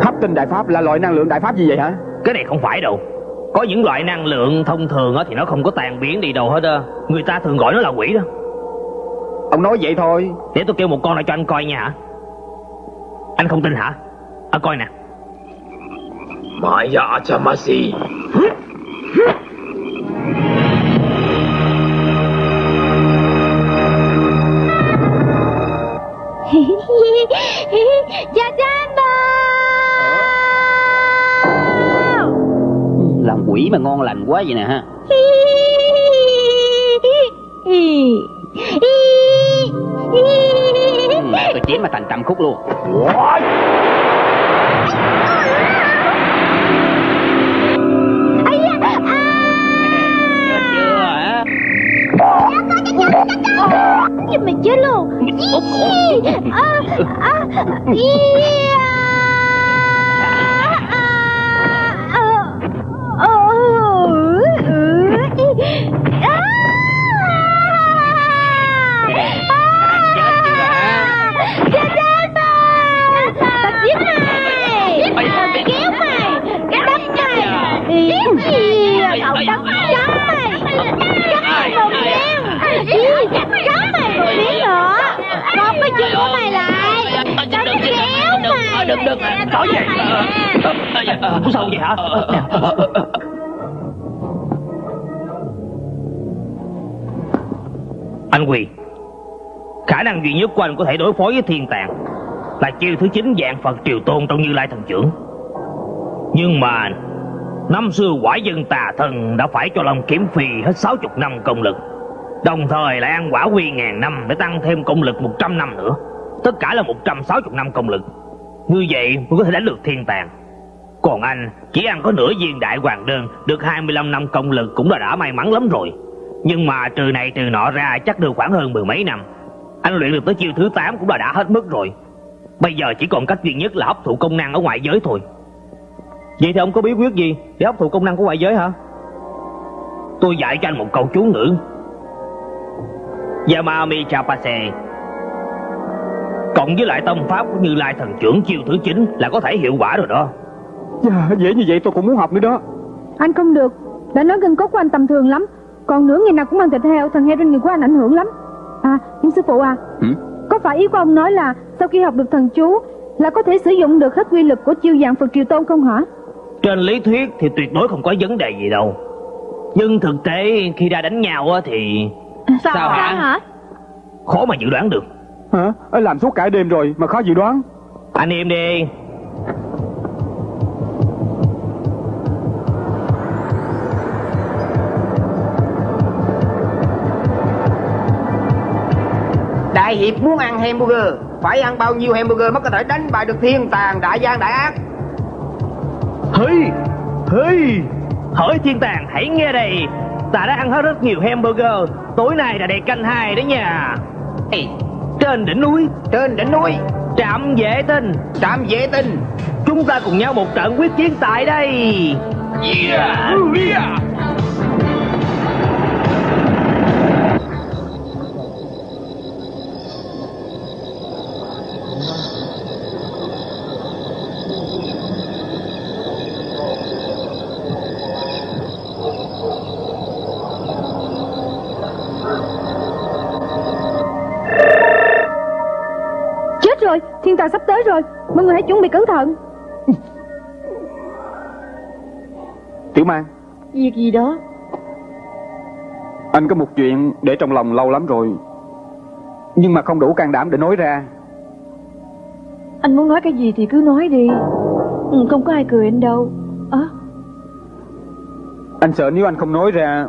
Hấp tinh đại pháp là loại năng lượng đại pháp gì vậy hả Cái này không phải đâu Có những loại năng lượng thông thường á thì nó không có tàn biến đi đâu hết á Người ta thường gọi nó là quỷ đó Ông nói vậy thôi. Để tôi kêu một con lại cho anh coi nha hả? Anh không tin hả? À coi nè. Maya achamasi. Cha Trang bà Làm quỷ mà ngon lành quá vậy nè ha [LAUGHS] chém mà thành trăm khúc luôn. Chưa hả? Chứ mày chết luôn. À, à. À, Đừng đừng Có gì? Có sao vậy hả? Anh Quỳ Khả khả năng duy nhất của anh có thể đối phó với thiên tàng là chiêu thứ chín dạng Phật triều tôn trong Như Lai thần trưởng. Nhưng mà năm xưa quả dân tà thần đã phải cho Long Kiếm Phi hết 60 năm công lực, đồng thời lại ăn quả quy ngàn năm để tăng thêm công lực 100 năm nữa. Tất cả là 160 năm công lực. Như vậy mới có thể đánh được thiên tàng. Còn anh, chỉ ăn có nửa viên đại hoàng đơn, Được 25 năm công lực cũng là đã may mắn lắm rồi. Nhưng mà trừ này trừ nọ ra chắc được khoảng hơn mười mấy năm. Anh luyện được tới chiêu thứ 8 cũng là đã hết mức rồi. Bây giờ chỉ còn cách duy nhất là hấp thụ công năng ở ngoại giới thôi. Vậy thì ông có bí quyết gì để hấp thụ công năng của ngoại giới hả? Tôi dạy cho anh một câu chú ngữ. Yamami Chapase. Cộng với lại tâm pháp của Như Lai thần trưởng chiêu thứ 9 là có thể hiệu quả rồi đó. Dạ, dễ như vậy tôi cũng muốn học nữa đó. Anh không được. Đã nói gân cốt của anh tầm thường lắm. Còn nữa ngày nào cũng ăn thịt heo Thần heo trên người của anh ảnh hưởng lắm. À nhưng sư phụ à ừ? Có phải ý của ông nói là Sau khi học được thần chú Là có thể sử dụng được hết quy lực của chiêu dạng Phật Triều Tôn không hả? Trên lý thuyết thì tuyệt đối không có vấn đề gì đâu. Nhưng thực tế khi ra đánh nhau thì Sao, Sao hả? hả? Khó mà dự đoán được Hả? Làm suốt cả đêm rồi mà khó dự đoán. Anh im đi. Đại hiệp muốn ăn hamburger. Phải ăn bao nhiêu hamburger mới có thể đánh bại được thiên tàng đại gian đại ác? Hây Hây Hỏi thiên tàng hãy nghe đây. Ta đã ăn hết rất nhiều hamburger. Tối nay là đầy canh hai đấy nha. Ê. Trên đỉnh núi Trên đỉnh núi. Trạm vệ tinh Trạm vệ tinh. Chúng ta cùng nhau một trận quyết chiến tại đây. Yeah, yeah. Tới rồi. Mọi người hãy chuẩn bị cẩn thận. Tiểu Mang. Việc gì đó? Anh có một chuyện để trong lòng lâu lắm rồi Nhưng mà không đủ can đảm để nói ra. Anh muốn nói cái gì thì cứ nói đi. Ừ, Không có ai cười anh đâu. À. Anh sợ nếu anh không nói ra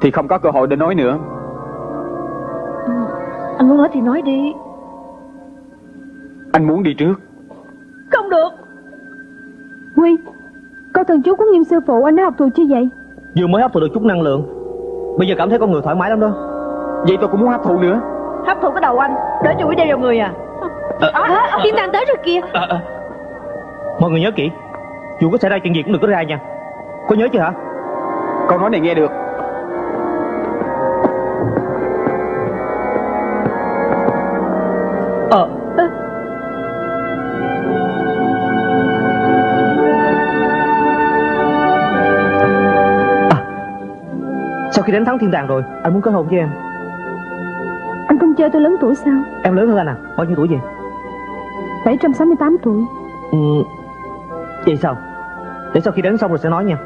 Thì không có cơ hội để nói nữa. Ừ, Anh muốn nói thì nói đi anh muốn đi trước. Không được. Huy Câu thần chú của nghiêm sư phụ anh đã học thuộc chưa vậy? Vừa mới hấp thụ được chút năng lượng. Bây giờ cảm thấy con người thoải mái lắm đó. Vậy tôi cũng muốn hấp thụ nữa. Hấp thụ cái đầu anh Để cho quỷ đeo vào người à. À, à, Thiên tàng tới rồi kìa. à, à. Mọi người nhớ kỹ Dù có xảy ra chuyện gì cũng đừng có ra nha. Có nhớ chưa hả? Câu nói này nghe được khi đánh thắng thiên đàng rồi Anh muốn kết hôn với em. Anh không chơi tôi lớn tuổi sao? Em lớn hơn anh à? Bao nhiêu tuổi vậy? 768 tuổi. Ừ, Vậy sao? Để sau khi đánh xong rồi sẽ nói nha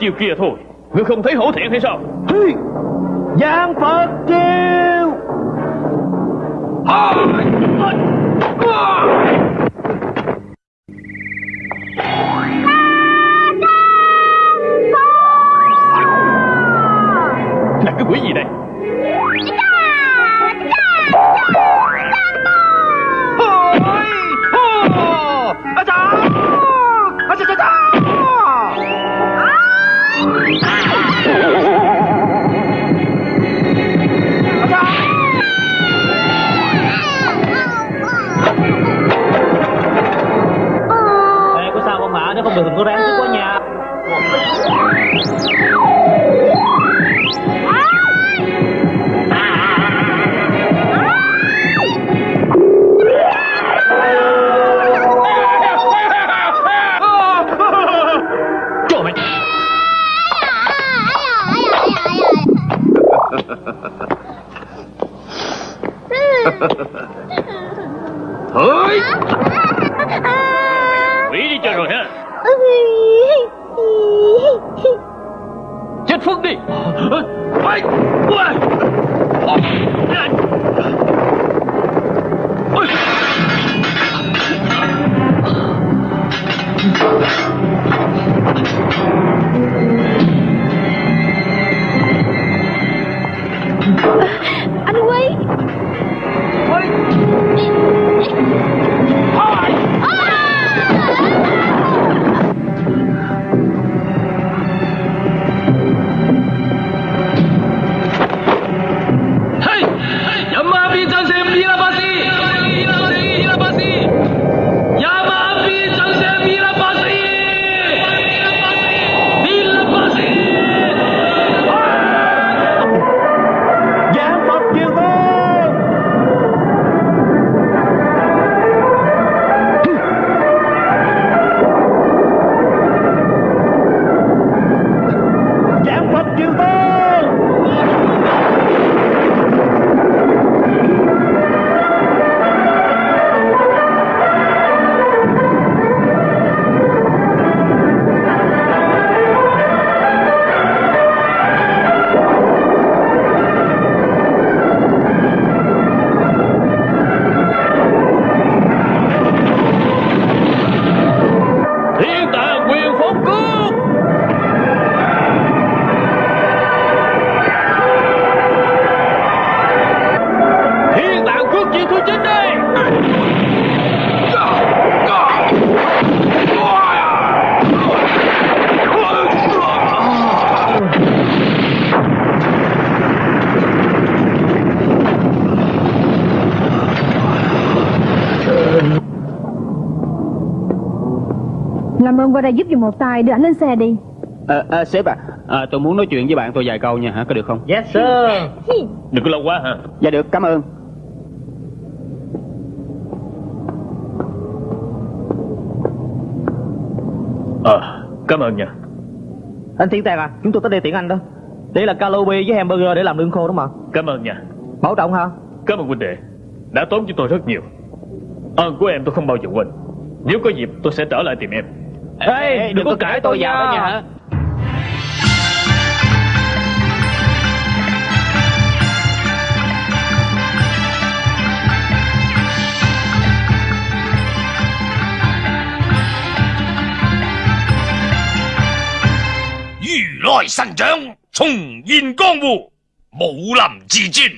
chiều chiêu kia thôi. Ngươi không thấy hổ thẹn hay sao? Qua đây giúp giùm một tay đưa ảnh lên xe đi. À, à, Sếp à, à Tôi muốn nói chuyện với bạn tôi vài câu nha hả? Có được không? Yes sir. Đừng có lâu quá hả? Dạ được cảm ơn. Ờ Cảm ơn nha. Anh Thiên Tàng à Chúng tôi tới đây tiễn anh đó. Đây là calobi với hamburger để làm lương khô đó mà. Cảm ơn nha. Bảo trọng hả Cảm ơn huynh đệ. Đã tốn cho tôi rất nhiều. Ơn của em tôi không bao giờ quên. Nếu có dịp tôi sẽ trở lại tìm em Ê, đừng, có cãi tôi vào đó nha nha hả如来神掌，重现江湖，武林至尊，